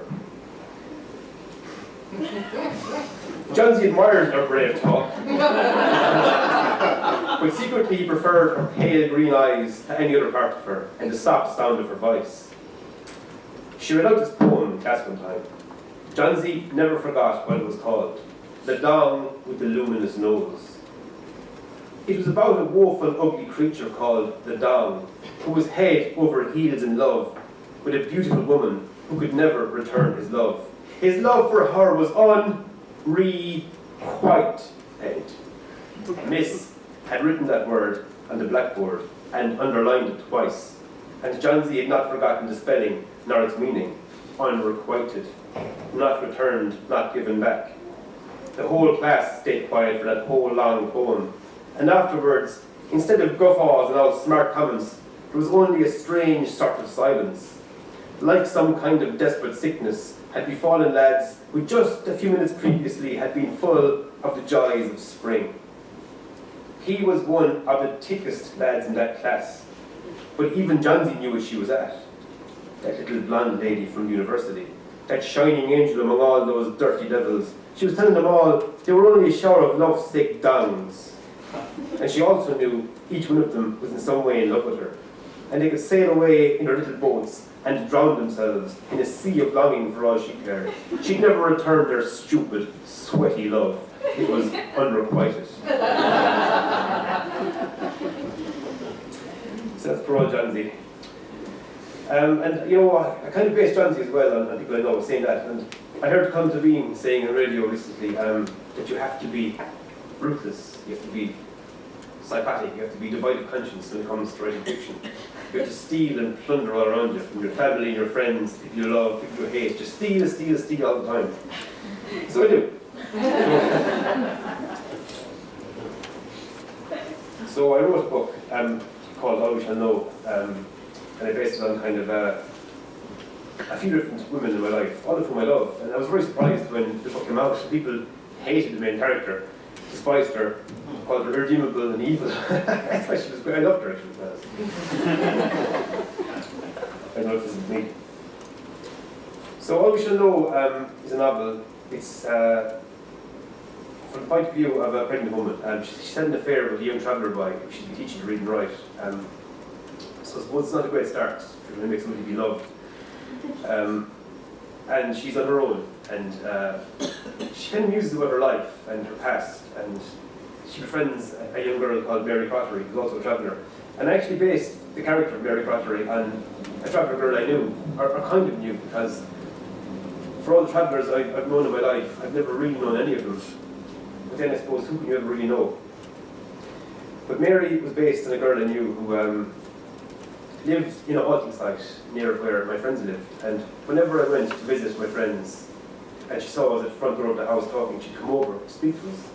[SPEAKER 2] Johnsey admired her brave talk, but secretly he preferred her pale green eyes to any other part of her, and the soft sound of her voice. She read out this poem in class one time. Johnsey never forgot what it was called, The Dong with the Luminous Nose. It was about a woeful, ugly creature called the Dong, who was head over heels in love with a beautiful woman who could never return his love. His love for her was unrequited. Miss had written that word on the blackboard and underlined it twice, and Johnsey had not forgotten the spelling nor its meaning. Unrequited, not returned, not given back. The whole class stayed quiet for that whole long poem, and afterwards, instead of guffaws and all smart comments, there was only a strange sort of silence, like some kind of desperate sickness had befallen lads who just a few minutes previously had been full of the joys of spring. He was one of the thickest lads in that class, but even Johnsey knew where she was at. That little blonde lady from university, that shining angel among all those dirty devils. She was telling them all they were only a shower of love-sick downs. And she also knew each one of them was in some way in love with her. And they could sail away in their little boats and drown themselves in a sea of longing for all she cared. She'd never return their stupid, sweaty love. It was unrequited. so that's for all Johnsey. Um, and you know, I, I kind of based Johnsey as well on, on people I know saying that. And I heard Colm Tóibín saying on radio recently um, that you have to be ruthless, you have to be psychotic, you have to be devoid of conscience when it comes to writing fiction. To steal and plunder all around you, from your family your friends, people you love, people you hate. Just steal, steal, steal all the time. So I do. so I wrote a book um, called All We Shall Know, um, and I based it on kind of uh, a few different women in my life, all of whom I love. And I was very surprised when the book came out. People hated the main character, despised her, called her irredeemable and evil. That's why she was great. I loved her actually. to be honest. I know this is me. So All We Shall Know um, is a novel. It's uh, from the point of view of a pregnant woman. Um, she, she's had an affair with a young traveller boy who she's been teaching to read and write. Um, so I suppose it's not a great start to make somebody be loved. Um, and she's on her own, and uh, she kind of muses about her life and her past, and she befriends a, young girl called Mary Crottery, who's also a traveller. And I actually based the character of Mary Crottery on a traveller girl I knew, or, or kind of knew, because for all the travellers I've, I've known in my life, I've never really known any of them. But then I suppose, who can you ever really know? But Mary was based on a girl I knew who um, lived in a halting site near where my friends lived. And whenever I went to visit my friends, and she saw us at the front door of the house talking, she'd come over speak to us.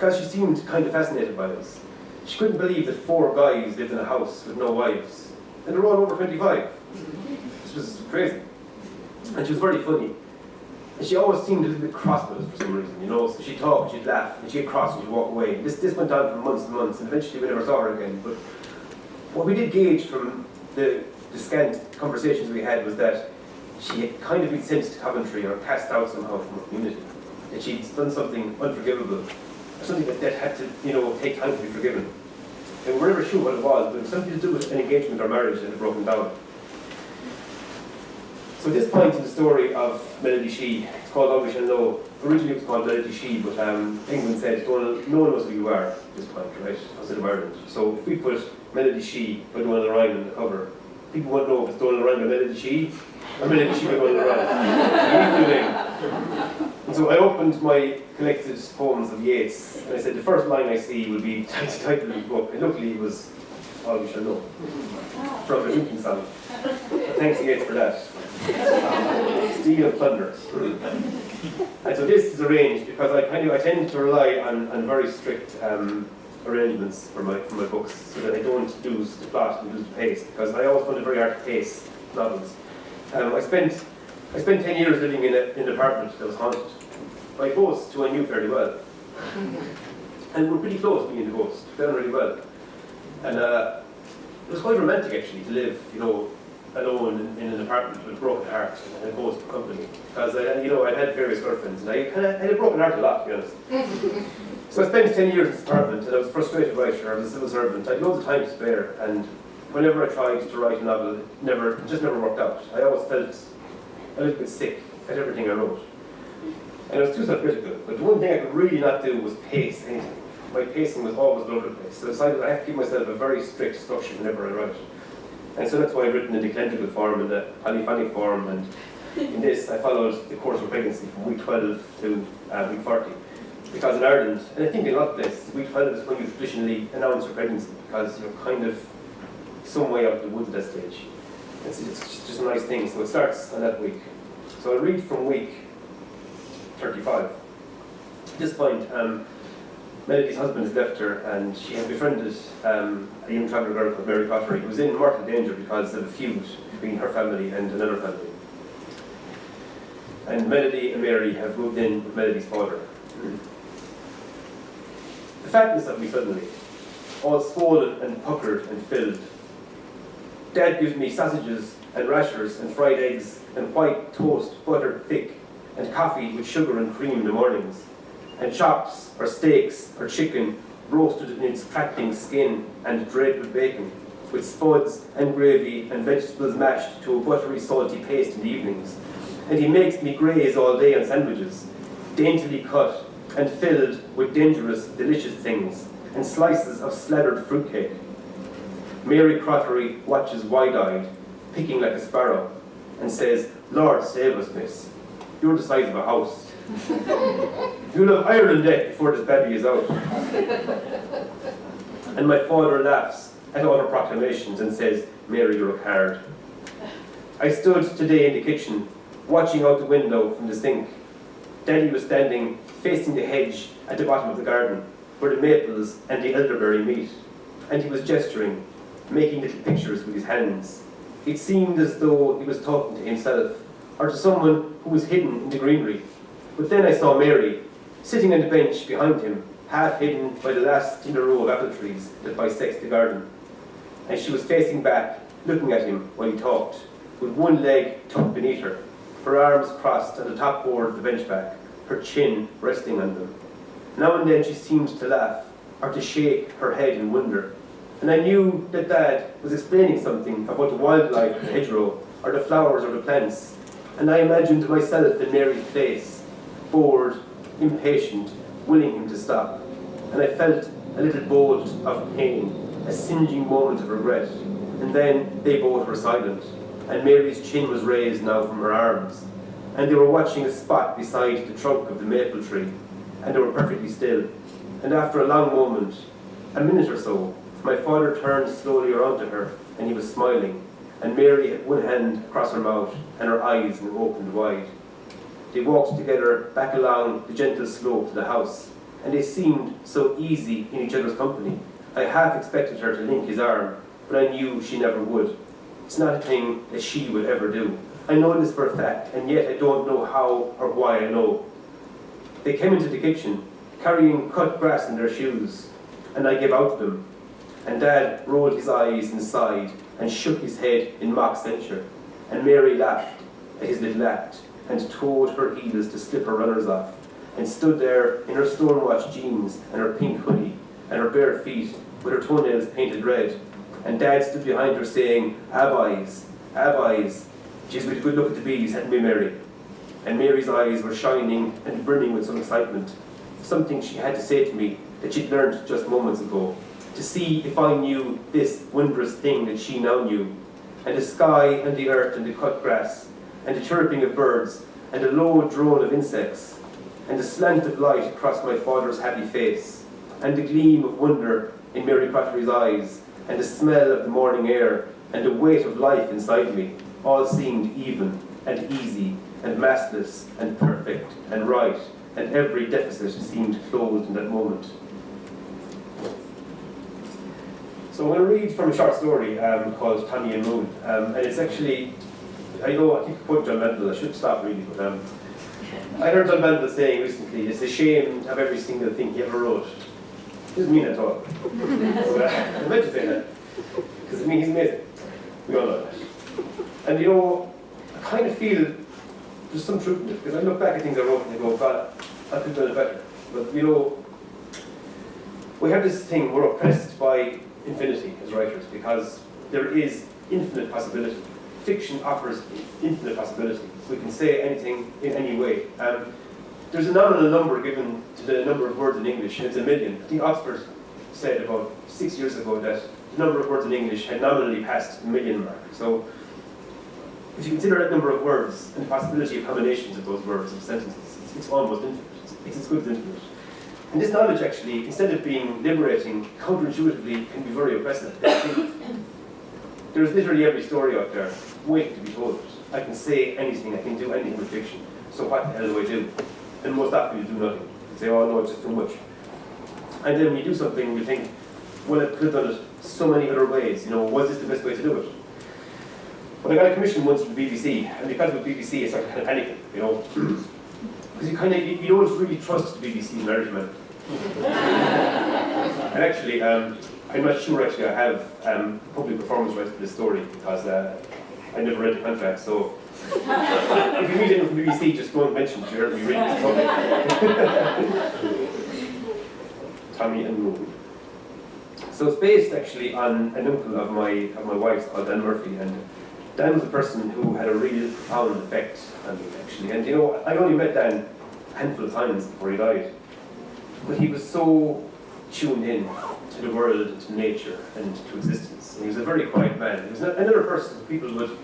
[SPEAKER 2] Because she seemed kind of fascinated by us. She couldn't believe that four guys lived in a house with no wives. And they're all over 25. This was crazy. And she was very funny. And she always seemed a little bit cross with us for some reason, you know. So she'd talk, she'd laugh, and she'd cross and she'd walk away. This, this went on for months and months, and eventually we never saw her again. But what we did gauge from the, the scant conversations we had was that she had kind of been sent to Coventry or cast out somehow from her community. That she'd done something unforgivable, or something that, that had to, you know, take time to be forgiven. And we're never sure what it was, but it was something to do with an engagement or marriage that had broken down. So at this point in the story of Melody Shee, it's called All We Shall. Originally it was called Melody Shee, but um, England said, no one, no one knows who you are at this point, right, outside of Ireland. So if we put Melody Shee by Donal Ryan on the cover, people won't know if it's Donal Ryan by Melody Shee, or Melody Shee by Donal Ryan. So I opened my collected poems of Yeats, and I said the first line I see will be the title of the book, and luckily it was All We Shall Know, from the drinking song. Thanks Yeats for that. Steal and plunder. and so this is arranged because I kind of I tend to rely on, on very strict um, arrangements for my for my books so that I don't lose the plot and lose the pace because I always find it very hard to pace novels. Um, I spent I spent ten years living in, a, in an apartment that was haunted by ghosts who I knew fairly well. And we're pretty close, me and the ghost, got on really well. And uh, it was quite romantic actually to live, you know, alone in, in an apartment with a broken heart and a ghost for company. Because, I, you know, I'd had various girlfriends and I kind of had a broken heart a lot, to be honest. so I spent 10 years in this apartment and I was a frustrated writer, I was a civil servant. I had loads of time to spare and whenever I tried to write a novel, it never, it just never worked out. I always felt a little bit sick at everything I wrote. And I was too self-critical. But the one thing I could really not do was pace anything. My pacing was always all over the place. So I decided I have to give myself a very strict structure whenever I write. And so that's why I've written in the eccentrical form and the polyphonic form. And in this, I followed the course of pregnancy from week 12 to uh, week 40. Because in Ireland, and I think in a lot of places, week 12 is when you traditionally announce your pregnancy because you're kind of some way out of the woods at that stage. It's, it's just a nice thing. So it starts on that week. So I'll read from week 35. At this point, um, Melody's husband has left her and she had befriended um, a young traveller girl called Mary Crottery who was in mortal danger because of a feud between her family and another family. And Melody and Mary have moved in with Melody's father. The fatness of me suddenly, all swollen and puckered and filled. Dad gives me sausages and rashers and fried eggs and white toast buttered thick and coffee with sugar and cream in the mornings and chops or steaks or chicken roasted in its crackling skin and draped with bacon, with spuds and gravy and vegetables mashed to a buttery salty paste in the evenings. And he makes me graze all day on sandwiches, daintily cut and filled with dangerous, delicious things, and slices of slathered fruitcake. Mary Crottery watches wide-eyed, picking like a sparrow, and says, Lord save us, miss. You're the size of a house. You'll have Ireland yet before this baby is out. and my father laughs at all her proclamations and says, Mary, you look hard. I stood today in the kitchen, watching out the window from the sink. Daddy was standing facing the hedge at the bottom of the garden, where the maples and the elderberry meet, and he was gesturing, making little pictures with his hands. It seemed as though he was talking to himself, or to someone who was hidden in the greenery. But then I saw Mary, sitting on the bench behind him, half hidden by the last tender row of apple trees that bisects the garden. And she was facing back, looking at him while he talked, with one leg tucked beneath her, her arms crossed on the top board of the bench back, her chin resting on them. Now and then she seemed to laugh, or to shake her head in wonder. And I knew that Dad was explaining something about the wildlife the hedgerow, or the flowers or the plants. And I imagined myself in Mary's place, bored, impatient, willing him to stop. And I felt a little bolt of pain, a singeing moment of regret. And then they both were silent, and Mary's chin was raised now from her arms. And they were watching a spot beside the trunk of the maple tree, and they were perfectly still. And after a long moment, a minute or so, my father turned slowly around to her, and he was smiling. And Mary had one hand across her mouth, and her eyes were opened wide. They walked together back along the gentle slope to the house, and they seemed so easy in each other's company. I half expected her to link his arm, but I knew she never would. It's not a thing that she would ever do. I know this for a fact, and yet I don't know how or why I know. They came into the kitchen, carrying cut grass in their shoes, and I gave out to them. And Dad rolled his eyes and sighed and shook his head in mock censure. And Mary laughed at his little act and toed her heels to slip her runners off, and stood there in her stonewashed jeans and her pink hoodie and her bare feet with her toenails painted red. And Dad stood behind her saying, Abeyes, Abeyes. Jeez, with a good look at the bees, hadn't we, Mary? And Mary's eyes were shining and brimming with some excitement. Something she had to say to me that she'd learned just moments ago. To see if I knew this wondrous thing that she now knew. And the sky and the earth and the cut grass, and the chirping of birds, and the low drone of insects, and the slant of light across my father's happy face, and the gleam of wonder in Mary Crottery's eyes, and the smell of the morning air, and the weight of life inside me, all seemed even and easy and massless and perfect and right, and every deficit seemed closed in that moment. So I'm going to read from a short story um, called Tommy and Moon, um, and it's actually, I know I keep quoting John Banville, I should stop reading, but um, I heard John Banville saying recently, it's a shame of every single thing he ever wrote. Doesn't mean at all. but, uh, I meant to say that, because I mean, he's amazing. We all know that. And you know, I kind of feel there's some truth in it, because I look back at things I wrote and I go, God, I could have done it better. But you know, we have this thing, we're oppressed by infinity as writers, because there is infinite possibility. Fiction offers infinite possibility. We can say anything in any way. Um, there's a nominal number given to the number of words in English, it's a million. I think Oxford said about six years ago that the number of words in English had nominally passed the million mark. So if you consider that number of words and the possibility of combinations of those words and sentences, it's, it's almost infinite. It's as good as infinite. And this knowledge actually, instead of being liberating, counterintuitively can be very oppressive. There's literally every story out there waiting to be told. I can say anything, I can do anything with fiction. So what the hell do I do? And most often you do nothing. You say, oh no, it's just too much. And then when you do something, you think, well, I could have done it so many other ways. You know, was this the best way to do it? But I got a commission once from the BBC, and because with BBC, it's like kind of panicking, you know, because you kind of you, you don't really trust the BBC management. and actually, um, I'm not sure. Actually, I have um, public performance rights for this story because uh, I never read the contract. So if you meet anyone from BBC, just don't mention that you heard me reading this public. Tommy and Moon. So it's based actually on an uncle of my of my wife's called Dan Murphy, and Dan was a person who had a really profound effect on me, actually. And you know, I only met Dan a handful of times before he died. But he was so tuned in to the world, to nature, and to existence. And he was a very quiet man. He was another person people would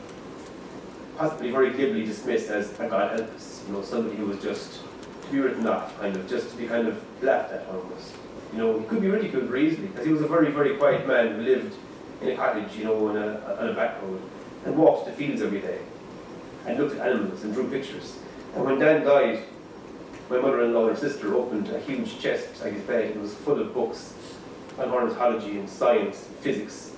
[SPEAKER 2] possibly very glibly dismiss as a God help us. You know, somebody who was just to be written off, kind of, just to be kind of laughed at almost. You know, he could be ridiculed very easily, because he was a very, very quiet man who lived in a cottage, you know, on a, on a back road and walked the fields every day and looked at animals and drew pictures. And when Dan died, my mother-in-law and sister opened a huge chest beside his bed and was full of books on ornithology and science, and physics,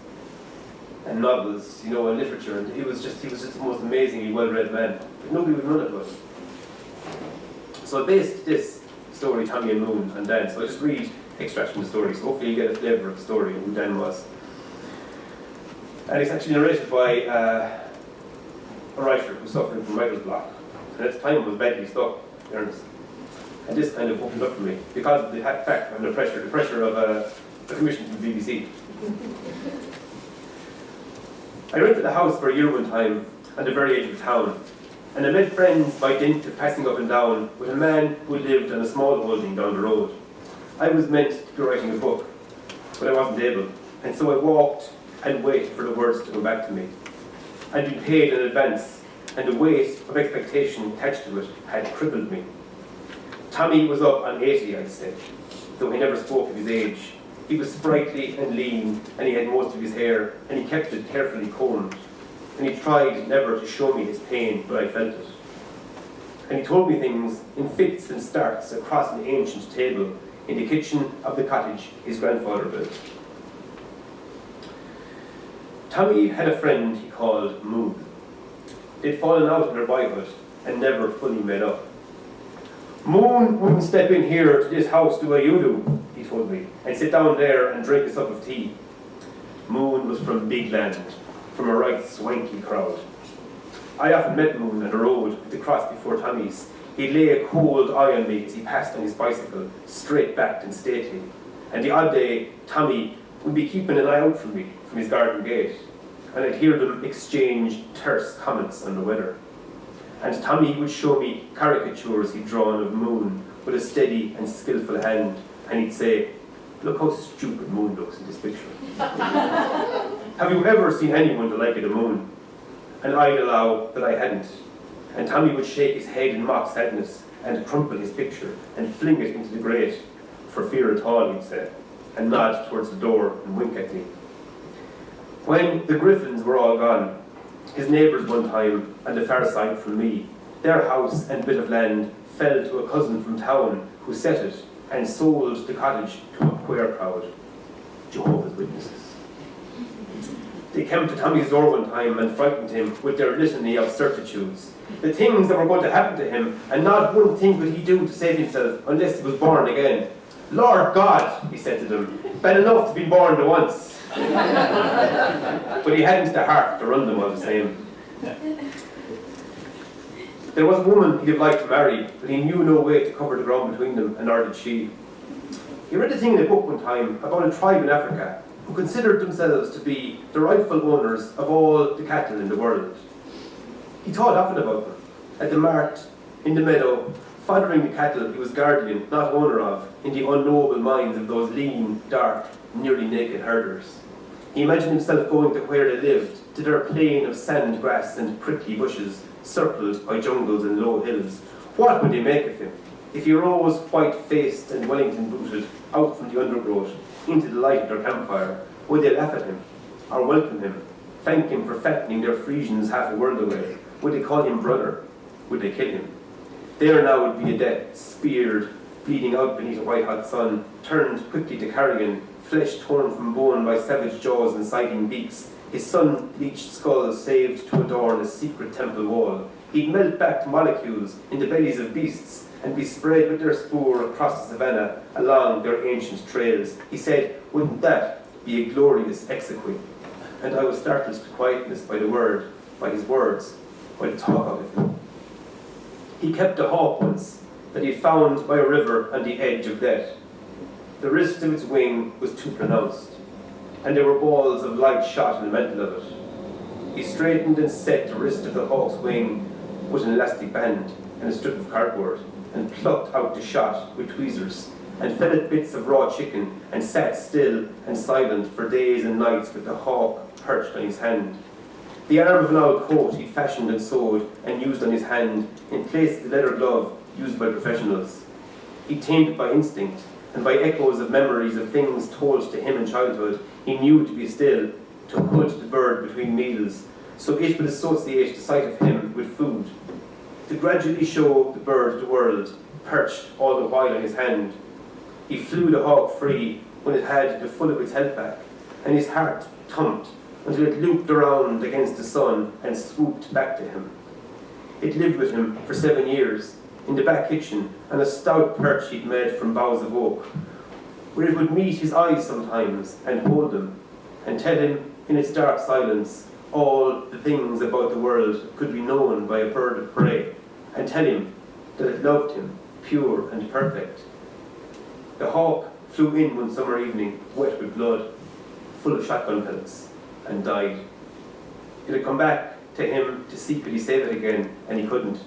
[SPEAKER 2] and novels, you know, and literature. And he was just he was just the most amazingly well-read man. But nobody would run it with. So I based this story Tommy and Moon and Dan. So I'll just read extracts from the story, so hopefully you get a flavour of the story and who Dan was. And it's actually narrated by uh, a writer who's suffering from writer's block. And at the time was badly stuck, Ernest. And this kind of opened up for me because of the fact I'm pressure, the pressure of uh, a commission from the BBC. I rented a house for a year one time on the very edge of town, and I made friends by dint of passing up and down with a man who lived on a small holding down the road. I was meant to be writing a book, but I wasn't able, and so I walked and wait for the words to come back to me. I'd been paid in advance, and the weight of expectation attached to it had crippled me. Tommy was up on 80, I'd say, though he never spoke of his age. He was sprightly and lean, and he had most of his hair, and he kept it carefully combed. And he tried never to show me his pain, but I felt it. And he told me things in fits and starts across an ancient table in the kitchen of the cottage his grandfather built. Tommy had a friend he called Moon. They'd fallen out in their boyhood and never fully made up. Moon wouldn't step in here to this house the way you do, he told me, and sit down there and drink a cup of tea. Moon was from Big Land, from a right swanky crowd. I often met Moon on the road at the cross before Tommy's. He'd lay a cold eye on me as he passed on his bicycle, straight-backed and stately. And the odd day, Tommy would be keeping an eye out for me from his garden gate, and I'd hear them exchange terse comments on the weather. And Tommy would show me caricatures he'd drawn of Moon with a steady and skillful hand, and he'd say, Look how stupid Moon looks in this picture. Have you ever seen anyone the like of the Moon? And I'd allow that I hadn't. And Tommy would shake his head in mock sadness and crumple his picture and fling it into the grate, for fear at all, he'd say, and nod towards the door and wink at me. When the Griffins were all gone, his neighbours one time, on the far side from me, their house and bit of land fell to a cousin from town who set it and sold the cottage to a queer crowd. Jehovah's Witnesses. They came to Tommy's door one time and frightened him with their litany of certitudes. The things that were going to happen to him, and not one thing could he do to save himself unless he was born again. Lord God, he said to them, bad enough to be born the once. but he hadn't the heart to run them all the same. There was a woman he'd liked to marry, but he knew no way to cover the ground between them, and nor did she. He read a thing in a book one time about a tribe in Africa who considered themselves to be the rightful owners of all the cattle in the world. He thought often about them, at the mart, in the meadow, following the cattle he was guardian, not owner of, in the unknowable minds of those lean, dark, nearly naked herders. He imagined himself going to where they lived, to their plain of sand grass and prickly bushes, circled by jungles and low hills. What would they make of him? If he rose white-faced and Wellington-booted out from the undergrowth into the light of their campfire, would they laugh at him, or welcome him, thank him for fattening their Friesians half a world away? Would they call him brother? Would they kill him? There now would be a death, speared, bleeding out beneath a white-hot sun, turned quickly to carrion, flesh torn from bone by savage jaws and sighting beaks, his sun-bleached skull saved to adorn a secret temple wall. He'd melt back molecules in the bellies of beasts and be spread with their spoor across the savannah along their ancient trails. He said, wouldn't that be a glorious exequy? And I was startled to quietness by the word, by his words, by the talk of it. He kept a hawk once that he found by a river on the edge of death. The wrist of its wing was too pronounced, and there were balls of light shot in the middle of it. He straightened and set the wrist of the hawk's wing with an elastic band and a strip of cardboard, and plucked out the shot with tweezers, and fed it bits of raw chicken, and sat still and silent for days and nights with the hawk perched on his hand. The arm of an old coat he fashioned and sewed and used on his hand in place of the leather glove used by professionals. He tamed it by instinct, and by echoes of memories of things told to him in childhood, he knew to be still, to put the bird between meals, so it would associate the sight of him with food, to gradually show the bird the world, perched all the while on his hand. He flew the hawk free when it had the full of its health back, and his heart thumped until it looped around against the sun and swooped back to him. It lived with him for seven years, in the back kitchen on a stout perch he'd made from boughs of oak, where it would meet his eyes sometimes and hold them, and tell him in its dark silence all the things about the world could be known by a bird of prey, and tell him that it loved him, pure and perfect. The hawk flew in one summer evening, wet with blood, full of shotgun pellets, and died. It had come back to him to he save it again, and he couldn't.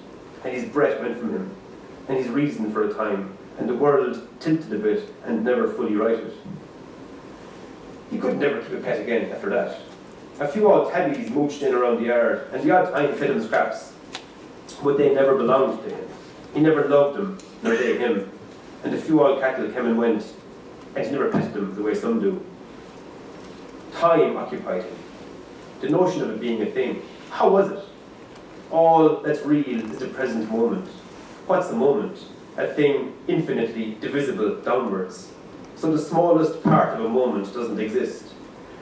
[SPEAKER 2] And his breath went from him, and his reason for a time, and the world tilted a bit and never fully righted. He could never keep a pet again after that. A few old tabbies mooched in around the yard, and the odd time fed him scraps, but they never belonged to him. He never loved them, nor they him. And a few old cattle came and went, and he never petted them the way some do. Time occupied him. The notion of it being a thing. How was it? All that's real is the present moment. What's the moment? A thing infinitely divisible downwards. So the smallest part of a moment doesn't exist.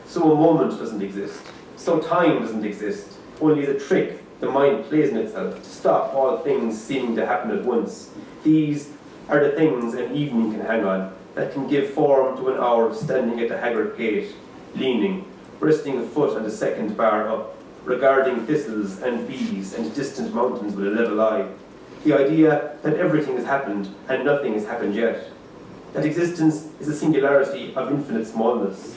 [SPEAKER 2] So a moment doesn't exist. So time doesn't exist. Only the trick the mind plays in itself to stop all things seeming to happen at once. These are the things an evening can hang on, that can give form to an hour of standing at the haggard gate, leaning, resting a foot on the second bar up, regarding thistles and bees and distant mountains with a level eye. The idea that everything has happened and nothing has happened yet. That existence is a singularity of infinite smallness.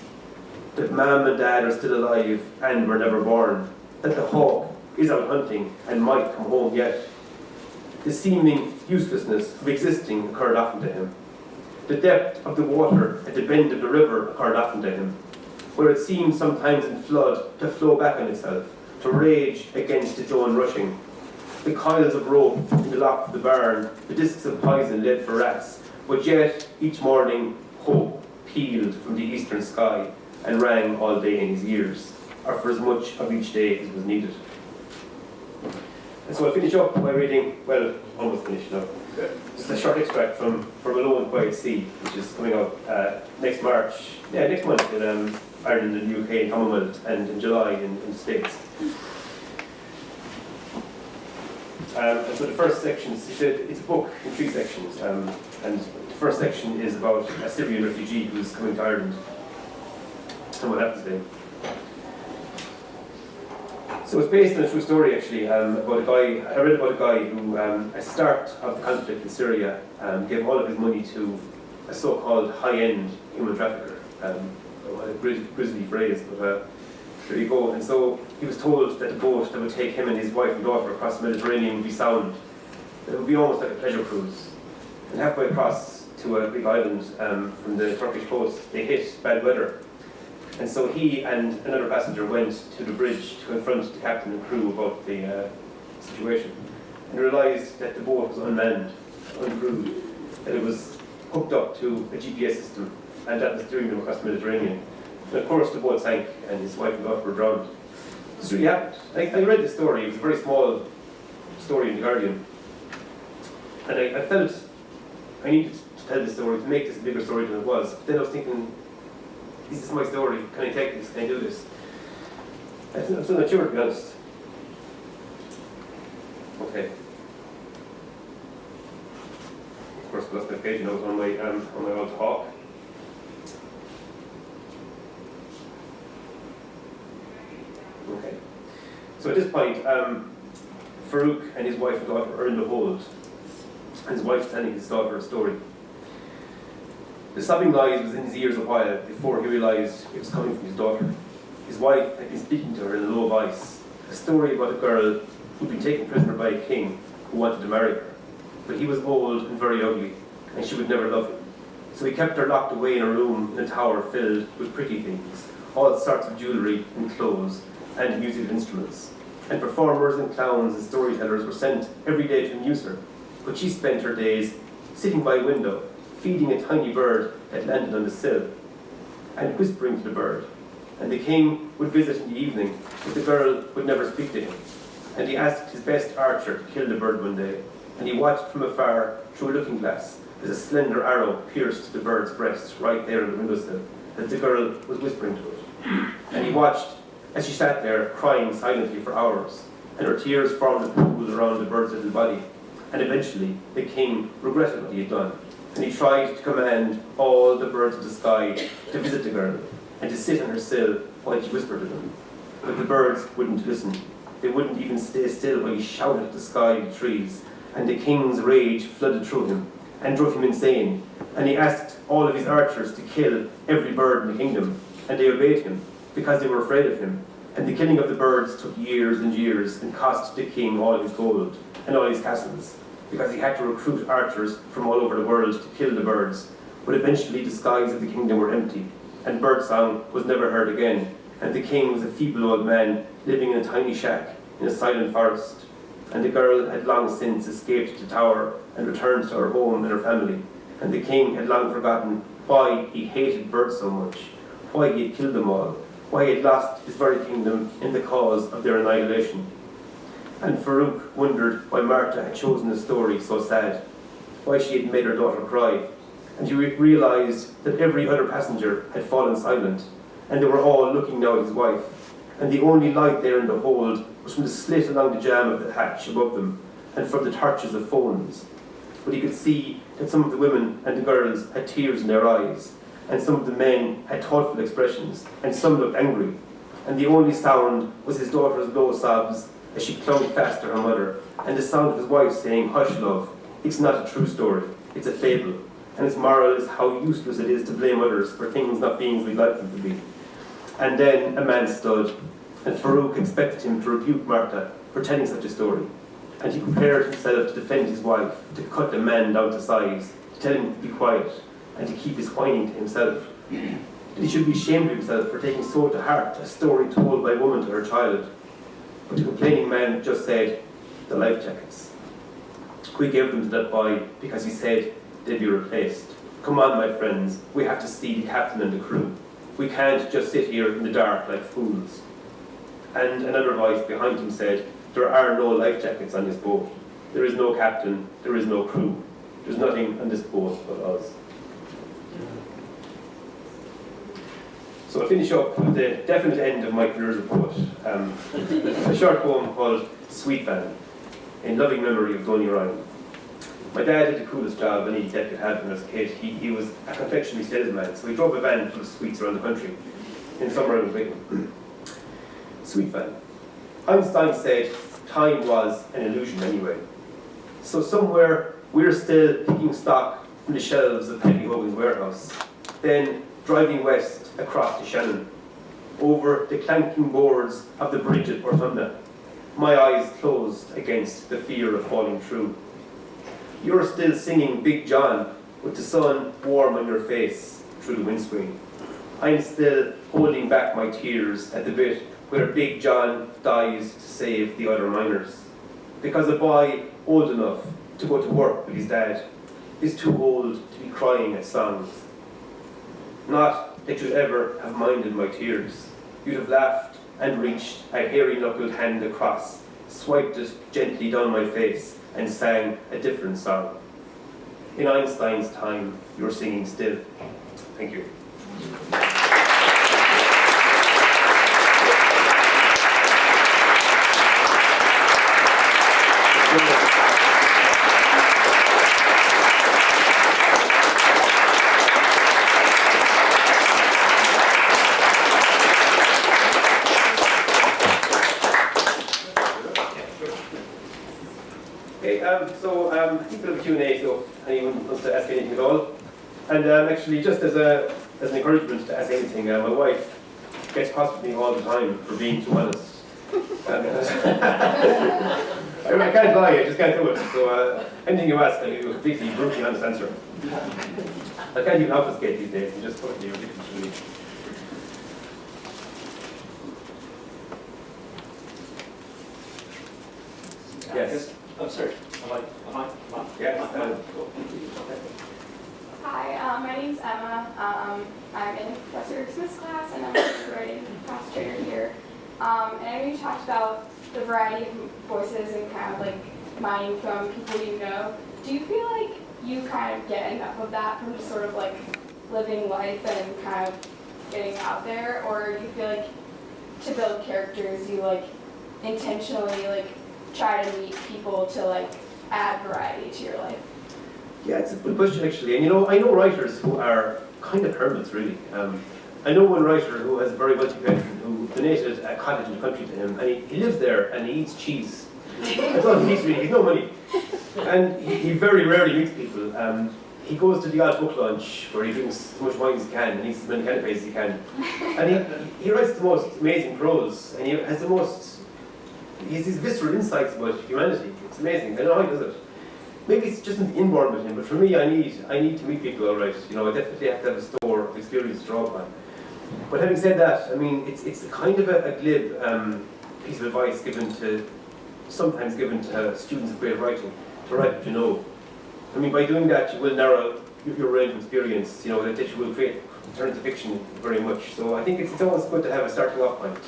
[SPEAKER 2] That mum and dad are still alive and were never born. That the hawk is out hunting and might come home yet. The seeming uselessness of existing occurred often to him. The depth of the water at the bend of the river occurred often to him, where it seemed sometimes in flood to flow back on itself, to rage against its own rushing. The coils of rope in the loft of the barn, the discs of poison laid for rats, but yet each morning hope pealed from the eastern sky and rang all day in his ears, or for as much of each day as was needed. And so I'll finish up by reading, well, almost finished now, just a short extract from, from Alone Quiet Sea, which is coming out uh, next March, yeah, next month um, Ireland and the UK Commonwealth, and in July in, in the States. Um, so the first section, it's a, it's a book in three sections, um, and the first section is about a Syrian refugee who's coming to Ireland and what happens to him. So it's based on a true story actually um, about a guy, I read about a guy who um, at the start of the conflict in Syria um, gave all of his money to a so-called high-end human trafficker. Um, a grisly phrase, but uh, there you go. And so he was told that the boat that would take him and his wife and daughter across the Mediterranean would be sound. It would be almost like a pleasure cruise. And halfway across to a big island um, from the Turkish coast, they hit bad weather and so he and another passenger went to the bridge to confront the captain and crew about the uh, situation and realised that the boat was unmanned, uncrewed, that it was hooked up to a GPS system and that was steering them across the Mediterranean. And of course the boat sank and his wife and daughter were drowned. So yeah. I, I read the story, it was a very small story in The Guardian. And I, I felt I needed to tell this story to make this a bigger story than it was. But then I was thinking, this is my story, can I take this, can I do this? I'm still not sure, to be honest. Okay. Of course, I lost my page notes on my, um, on my old talk. Okay. So at this point, um, Farouk and his wife and daughter are in the hold. And his wife's telling his daughter a story. The sobbing noise was in his ears a while before he realised it was coming from his daughter. His wife had been speaking to her in a low voice, a story about a girl who'd been taken prisoner by a king who wanted to marry her. But he was old and very ugly, and she would never love him. So he kept her locked away in a room in a tower filled with pretty things, all sorts of jewellery and clothes, and musical instruments. And performers and clowns and storytellers were sent every day to amuse her, but she spent her days sitting by a window feeding a tiny bird that landed on the sill, and whispering to the bird. And the king would visit in the evening, but the girl would never speak to him. And he asked his best archer to kill the bird one day, and he watched from afar through a looking glass as a slender arrow pierced the bird's breast right there on the windowsill, as the girl was whispering to it. And he watched as she sat there crying silently for hours, and her tears formed a pool around the bird's little body, And eventually, the king regretted what he had done, and he tried to command all the birds of the sky to visit the girl and to sit on her sill while he whispered to them. But the birds wouldn't listen. They wouldn't even stay still while he shouted at the sky and the trees, and the king's rage flooded through him and drove him insane. And he asked all of his archers to kill every bird in the kingdom, and they obeyed him because they were afraid of him. And the killing of the birds took years and years and cost the king all his gold and all his castles, because he had to recruit archers from all over the world to kill the birds. But eventually the skies of the kingdom were empty, and birdsong was never heard again, and the king was a feeble old man living in a tiny shack in a silent forest. And the girl had long since escaped the tower and returned to her home and her family. And the king had long forgotten why he hated birds so much, why he had killed them all, why had lost his very kingdom in the cause of their annihilation. And Farouk wondered why Martha had chosen a story so sad, why she had made her daughter cry. And he re- realised that every other passenger had fallen silent, and they were all looking now at his wife. And the only light there in the hold was from the slit along the jamb of the hatch above them, and from the torches of phones. But he could see that some of the women and the girls had tears in their eyes, and some of the men had thoughtful expressions, and some looked angry. And the only sound was his daughter's low sobs as she clung fast to her mother, and the sound of his wife saying, Hush, love, it's not a true story, it's a fable. And its moral is how useless it is to blame others for things not being as we'd like them to be. And then a man stood, and Farouk expected him to rebuke Martha for telling such a story. And he prepared himself to defend his wife, to cut the man down to size, to tell him to be quiet, and to keep his whining to himself. He should be ashamed of himself for taking so to heart a story told by a woman to her child. But the complaining man just said, the life jackets. We gave them to that boy because he said they'd be replaced. Come on, my friends, we have to see the captain and the crew. We can't just sit here in the dark like fools. And another voice behind him said, There are no life jackets on this boat. There is no captain, there is no crew. There's nothing on this boat but us. So I'll finish up with the definite end of my career as a poet. Um, a short poem called Sweet Van, in loving memory of Donny Ryan. My dad had the coolest job any dad could have when I was a kid. He, he was a confectionery salesman, so he drove a van full of sweets around the country. In summer, I was him. Sweet van. Einstein said time was an illusion anyway. So somewhere we're still picking stock from the shelves of Penny Hogan's warehouse, then driving west across the Shannon, over the clanking boards of the bridge at Portumna, my eyes closed against the fear of falling through. You're still singing Big John with the sun warm on your face through the windscreen. I'm still holding back my tears at the bit where Big John dies to save the other miners. Because a boy old enough to go to work with his dad is too old to be crying at songs. Not that you'd ever have minded my tears. You'd have laughed and reached a hairy knuckled hand across, swiped it gently down my face, and sang a different song. In Einstein's time, you're singing still. Thank you. Okay, um, so um, I think we'll have a Q&A, so anyone wants to ask anything at all. And um, actually, just as, a, as an encouragement to ask anything, uh, my wife gets cross with me all the time for being too honest. Um, I, I can't lie, I just can't do it. So uh, anything you ask, I'll give you a completely brutally honest answer. I can't even obfuscate these days, I'm just totally ridiculous. Yes.
[SPEAKER 3] I'm sorry. Am I, am I, am I?
[SPEAKER 2] Yes,
[SPEAKER 3] Am I-
[SPEAKER 2] um,
[SPEAKER 4] Hi, um, my name's Emma. Um, I'm in Smith's class and I'm a writing class trainer here. Um, and I know you talked about the variety of voices and kind of like mining from people you know. Do you feel like you kind of get enough of that from just sort of like living life and kind of getting out there? Or do you feel like to build characters you like intentionally like try to meet people to like add variety to your life?
[SPEAKER 2] Yeah, it's a good question actually. And you know, I know writers who are kind of hermits really. Um, I know one writer who has a very wealthy patron who donated a cottage in the country to him and he, he lives there and he eats cheese. That's all he eats really, he's no money. And he, he very rarely meets people. Um, he goes to the odd book lunch where he drinks as much wine as he can and eats as many canapes as he can. And he, he writes the most amazing prose and he has the most, he has these visceral insights about humanity. It's amazing, I don't know how he does it. Maybe it's just an inborn with him, but for me, I need I need to meet people, all right. You know, I definitely have to have a store of experience to draw upon. But having said that, I mean, it's it's kind of a, a glib um, piece of advice given to sometimes given to students of creative writing to write you know. I mean, by doing that, you will narrow your, range of experience. You know, that you will create turn into fiction very much. So I think it's, it's always good to have a starting off point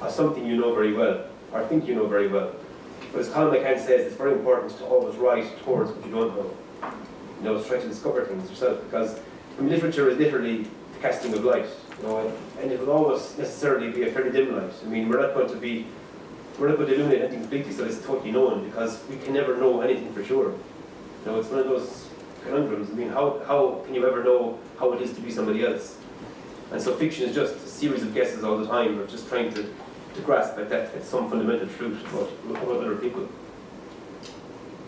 [SPEAKER 2] of something you know very well or think you know very well. But as Colum McCann says, it's very important to always write towards what you don't know. You know, try to discover things yourself because I mean, literature is literally the casting of light. You know, and it will always necessarily be a fairly dim light. I mean, we're not going to be, we're not going to illuminate anything completely so it's totally known because we can never know anything for sure. You know, it's one of those conundrums. I mean, how, how can you ever know how it is to be somebody else? And so fiction is just a series of guesses all the time, or just trying to, to grasp at that at some fundamental truth about, about other people.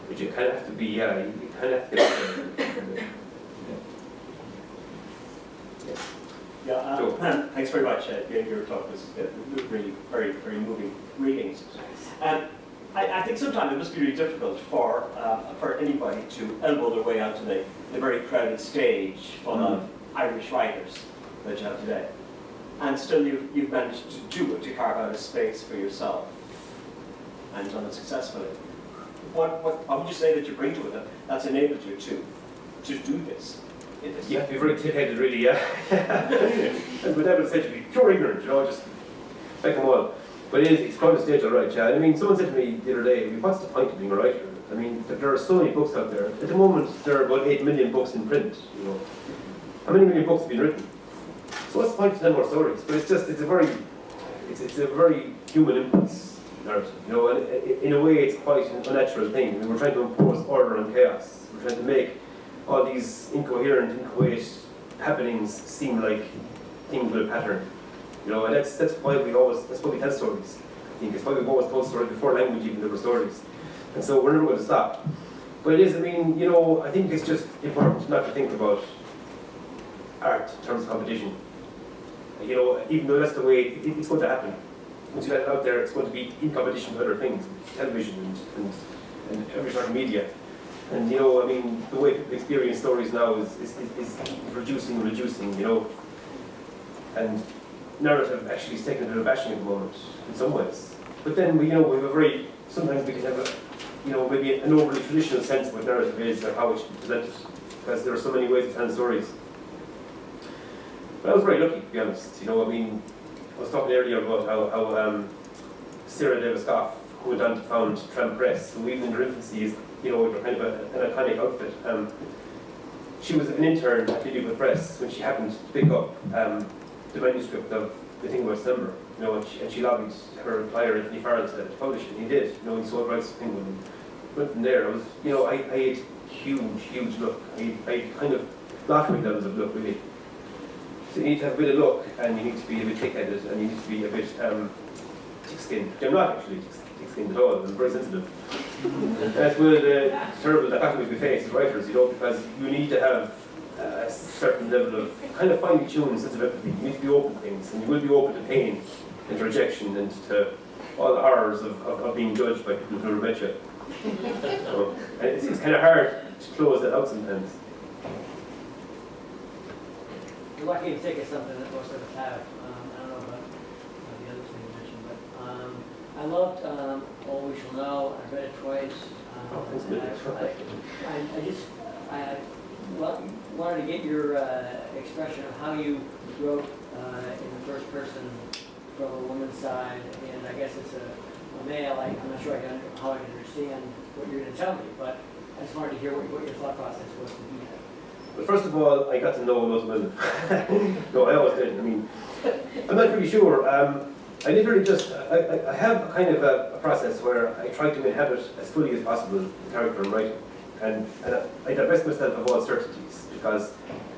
[SPEAKER 2] But you kind of have to be, yeah, you kind of have to get there.
[SPEAKER 3] Yeah, uh,
[SPEAKER 2] Sure.
[SPEAKER 3] Thanks very much. Uh, your, your talk was really very, very moving readings. Um, I, I think sometimes it must be really difficult for, uh, for anybody to elbow their way onto the, the very crowded stage full of Irish writers that you have today. And still you've, you've managed to do it, to carve out a space for yourself and done it successfully. What, what, what would you say that you bring to it that, that's enabled you to, to do this?
[SPEAKER 2] You have to be very tip-headed, really, yeah. As my dad would say to me, pure ignorant, you know, just take them all. But it is, it's quite a stage, all right, yeah. I mean, someone said to me the other day, what's the point of being a writer? I mean, there- are so many books out there. At the moment, there are about 8 million books in print, you know. How many million books have been written? So what's the point to tell more stories? But it's just, it's a very, it's, it's a very human impulse narrative, you know, and in a way it's quite an unnatural thing. I mean, we're trying to impose order and chaos. We're trying to make all these incoherent, inchoate happenings seem like things with a pattern. You know, and that's that's why we always that's why we tell stories. I think it's why we've always told stories before language even there were stories. And so we're never going to stop. But it is, I mean, you know, I think it's just important not to think about art in terms of competition. You know, even though that's the way it, it's going to happen. Once you let it out there, it's going to be in competition with other things, television and, and, and every sort of media. And you know, I mean, the way people experience stories now is, is, is, reducing reducing, you know. And narrative actually is taking a bit of bashing at the moment, in some ways. But then, we, you know, we have a very, sometimes we can have a, you know, maybe an overly traditional sense of what narrative is or how it should be presented. Because there are so many ways of telling stories. But I was very lucky, to be honest. You know, I mean, I was talking earlier about how, how um, Sarah Davis Goff, who went on to found Tramp Press, who even in her infancy is, you know, kind of a, an iconic outfit. Um, she was an intern at Lilliput Press when she happened to pick up um, the manuscript of The Thing About December, you know, and she, and she lobbied her employer, Antony Farrell, to publish it, and he did. You know, he sold rights to Penguin. And from there. I was, you know, I, I had huge, huge luck. I, I kind of lottery levels of luck, really. So you need to have a bit of luck, and you need to be a bit thick-headed, and you need to be a bit um, thick-skinned. I'm not actually thick-skinned at all. I'm very sensitive. That's of the terrible dichotomies we face as writers, you know, because you need to have uh, a certain level of kind of finely tuned sense of empathy. You need to be open to things, and you will be open to pain and to rejection and to all the horrors of, of, of being judged by people who met you. So, and it's, it's kind of hard to close that out sometimes.
[SPEAKER 5] You're lucky to take something that most of us have. Um, I don't know about uh, the other thing you mentioned, but um, I loved um, All We Shall Know. I read it twice. Um,
[SPEAKER 2] Oh,
[SPEAKER 5] and
[SPEAKER 2] Billy.
[SPEAKER 5] I, I, I just I wanted to get your uh, expression of how you wrote uh, in the first person from a woman's side, and I guess it's a, a male. I, I'm not sure I can, how I can understand what you're going to tell me, but I just wanted to hear what, what your thought process was to that.
[SPEAKER 2] But first of all, I got to know of women. no, I always did. I mean, I'm not really sure. Um, I literally just, I, I, have a kind of a, a process where I try to inhabit as fully as possible the character I'm writing. And, and I divest myself of all certainties because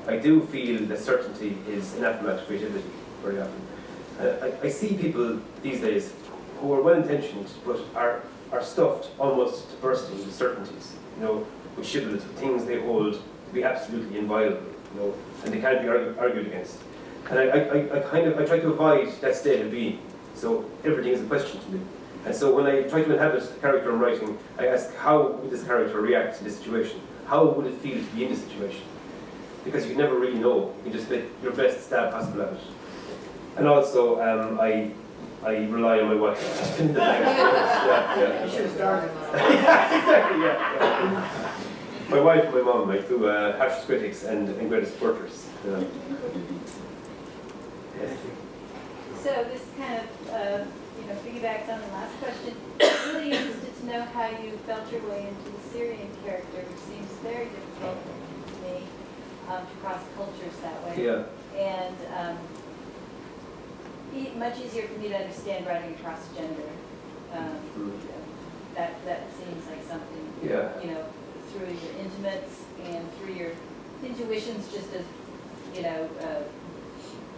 [SPEAKER 2] I do feel that certainty is anathema to creativity very often. I, I see people these days who are well-intentioned but are, are stuffed almost to bursting with certainties, you know, with shibboleths, with things they hold to be absolutely inviolable, you know, and they can't be argu- argued against. And I, I, I- kind of, I try to avoid that state of being, so everything is a question to me. And so when I try to inhabit a character I'm writing, I ask how would this character react to this situation? How would it feel to be in this situation? Because you never really know, you just make your best stab possible at it. And also, um, I, I rely on my wife. yeah, yeah.
[SPEAKER 5] You should have started
[SPEAKER 2] yeah, exactly, yeah. yeah. My wife and my mom, my two uh, harshest critics and, and greatest supporters.
[SPEAKER 6] So this kind of, uh, you know, piggybacks on the last question. I'm Really interested to know how you felt your way into the Syrian character, which seems very difficult to me, um, to cross cultures that way.
[SPEAKER 2] yeah.
[SPEAKER 6] And um, e- much easier for me to understand writing across gender. Um,
[SPEAKER 2] Mm.
[SPEAKER 6] That, that seems like something,
[SPEAKER 2] Yeah.
[SPEAKER 6] you know, through your intimates and through your intuitions, just as, you know, uh,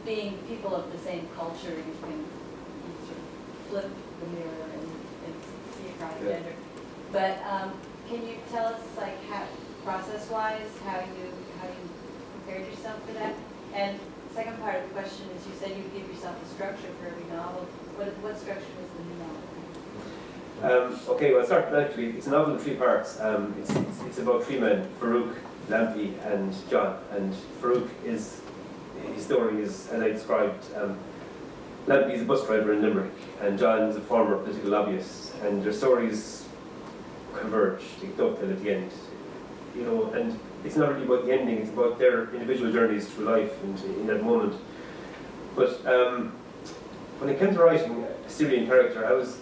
[SPEAKER 6] being people of the same culture, you can you sort of flip the mirror and, and see across
[SPEAKER 2] Yeah.
[SPEAKER 6] gender. But um, can you tell us, like, how, process-wise, how you, how you prepared yourself for that? And second part of the question is, you said you give yourself a structure for every novel. What, what structure was the new novel?
[SPEAKER 2] Um, okay, well, start actually. It's a novel in three parts. Um, it's, it's, it's about three men: Farouk, Lampy, and John. And Farouk is his story is, as I described, um, Lampy is a bus driver in Limerick, and John is a former political lobbyist. And their stories converge, they dovetail at the end. You know, and it's not really about the ending; it's about their individual journeys through life and in that moment. But um, when it came to writing a Syrian character, I was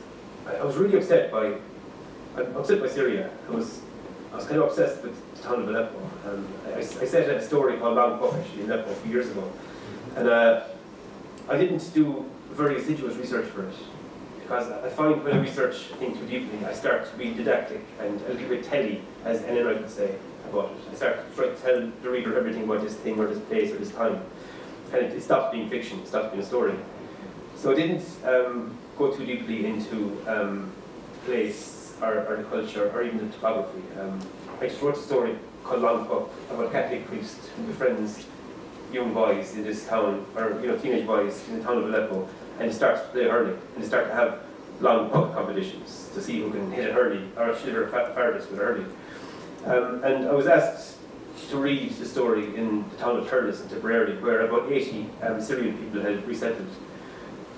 [SPEAKER 2] I was really upset by, I'm upset by Syria. I was, I was kind of obsessed with town of Aleppo. Um, I, I said a story called Long Puck actually in Aleppo a few years ago. And uh, I didn't do very assiduous research for it. Because I find when I research a too deeply, I start to be didactic and a little bit telly, as Wright would say about it. I start to try to tell the reader everything about this thing or this place or this time. And it, it stops being fiction, it stops being a story. So I didn't um, go too deeply into um, place or, or the culture or even the topography. Um, I just wrote a story called Long Puck about a Catholic priest who befriends young boys in this town, or you know, teenage boys in the town of Aleppo, and he starts to play hurling, and they start to have long puck competitions to see who can hit it hurley, or it fa- farthest with a hurley. Um, and I was asked to read the story in the town of Thurles in Tipperary, where about 80 um, Syrian people had resettled.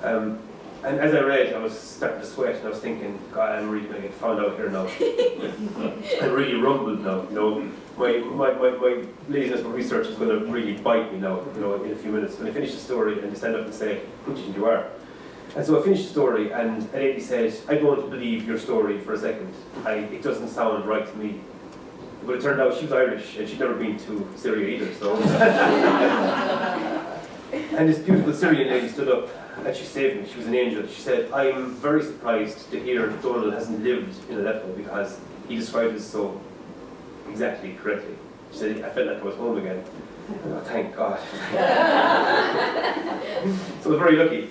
[SPEAKER 2] Um, and as I read, I was starting to sweat, and I was thinking, God, I'm really going to get found out here now. I'm really rumbled now, you know. My, my, my, my laziness for research is going to really bite me now, you know, in a few minutes. When I finish the story, and they stand up and say, good you you are. And so I finished the story, and a lady said, I don't believe your story for a second. I, it doesn't sound right to me. But it turned out she was Irish, and she'd never been to Syria either, so. and this beautiful Syrian lady stood up, and she saved me. She was an angel. She said, I'm very surprised to hear that Donal hasn't lived in Aleppo because he described it so exactly correctly. She said, I felt like I was home again. Oh, thank God. so I was very lucky.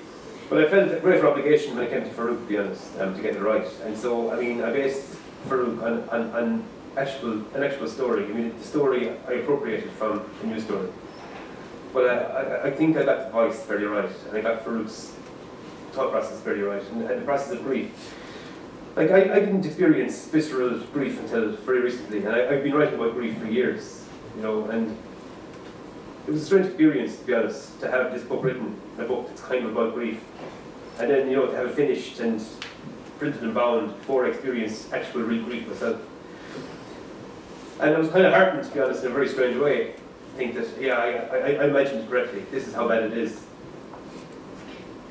[SPEAKER 2] But I felt a greater obligation when it came to Farouk, to be honest, um, to get it right. And so, I mean, I based Farouk on, on, on actual, an actual story. I mean, the story I appropriated from a news story. But uh, I, I, I think I got the voice very right, and I got Farouk's thought process very right, and, the process of grief. Like, I, I didn't experience visceral grief until very recently, and I, I've been writing about grief for years, you know, and it was a strange experience, to be honest, to have this book written, a book that's kind of about grief, and then, you know, to have it finished and printed and bound before I experienced actual real grief myself. And I was kind of heartened, to be honest, in a very strange way, think that, yeah, I, I, I it correctly, this is how bad it is.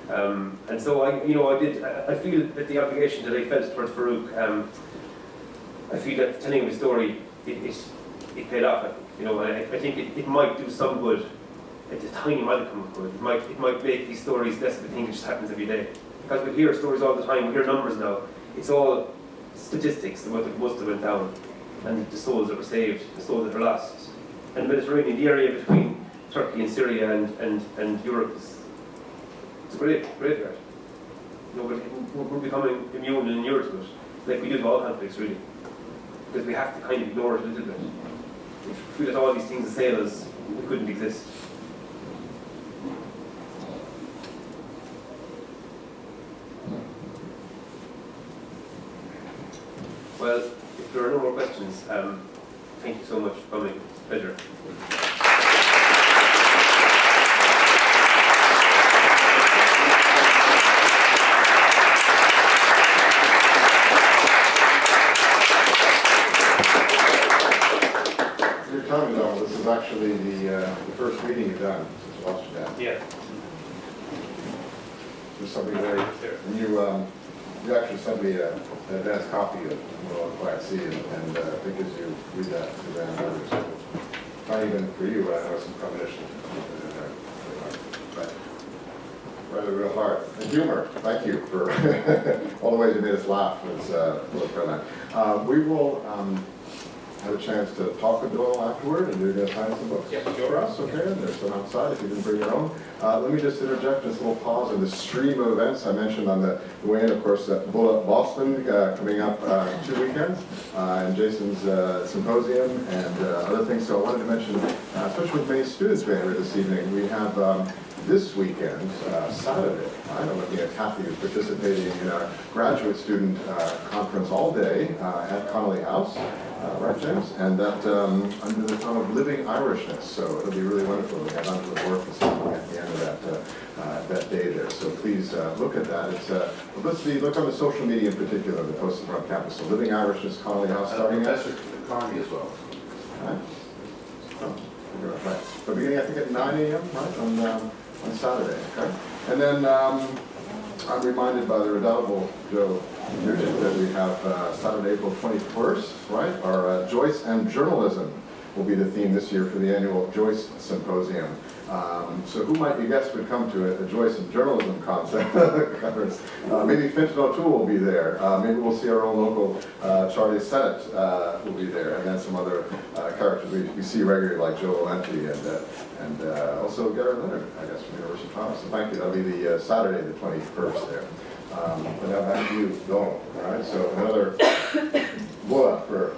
[SPEAKER 2] Um, and so I, you know, I did. I, feel that the obligation that I felt towards Farouk, um, I feel that telling him the story, it, it, it paid off. I think, you know, I, I think it, it might do some good. It's a tiny modicum of good. It might, it might make these stories less of a thing that just happens every day. because we hear stories all the time, we hear numbers now. It's all statistics about the most that went down, and the souls that were saved, the souls that were lost. And the Mediterranean, the area between Turkey and Syria and, and, and Europe is it's a great, graveyard. You we're we're becoming immune and inured to it, like we do to all conflicts, really. Because we have to kind of ignore it a little bit. If we let all these things assail us, we couldn't exist. Well, if there are no more questions, um, thank you so much for coming. Pleasure.
[SPEAKER 1] Your time, though, this is actually the, uh, the first meeting you've done since you lost.
[SPEAKER 2] Yeah.
[SPEAKER 1] There's something very, and you, um, you actually sent me a, an advanced copy of World Quiet Sea, and, and uh, I think as you read that, Suzanne, others, not even for you, I know some premonition. But rather real hard. And humor, thank you for all the ways you made us laugh was, uh, was brilliant. Uh, we will, um, have a chance to talk with Doyle afterward, and you're gonna find some books
[SPEAKER 2] Yep,
[SPEAKER 1] for us, okay? And there's some outside if you didn't bring your own. Uh, let me just interject this little pause in the stream of events. I mentioned on the way in, of course, uh, Bullet Boston uh, coming up uh, two weekends, uh, and Jason's uh, symposium and uh, other things. So I wanted to mention, uh, especially with many students being here this evening, we have um, this weekend, uh, Saturday, I'm looking at Kathy who's participating in our graduate student uh, conference all day uh, at Connolly House. Uh, right, James? And that um, under the theme of living Irishness. So it'll be really wonderful. We have Angela Bourke this evening at the end of that uh, uh, that day there. So please uh, look at that. It's uh, publicity. Look on the social media in particular. The posted around campus. So living Irishness, Connolly House, starting at.
[SPEAKER 7] Professor Carney as well.
[SPEAKER 1] Right. Oh, right. Right. So beginning, I think, at 9 a.m., right, on, um, on Saturday, okay? And then um, I'm reminded by the redoubtable Joe that we have uh, Saturday, April 21st, right? Our uh, Joyce and Journalism will be the theme this year for the annual Joyce Symposium. Um, so who might you guess would come to it, a Joyce and Journalism concept conference? Uh, maybe Fintan O'Toole will be there. Uh, maybe we'll see our own local uh, Charlie Sennott uh, will be there, and then some other uh, characters we, we see regularly like Joe Valente and uh, and also Garry Leonard, I guess, from the University of Toronto. So thank you. That'll be the Saturday, the 21st there um, without that view going, right? So another blow up for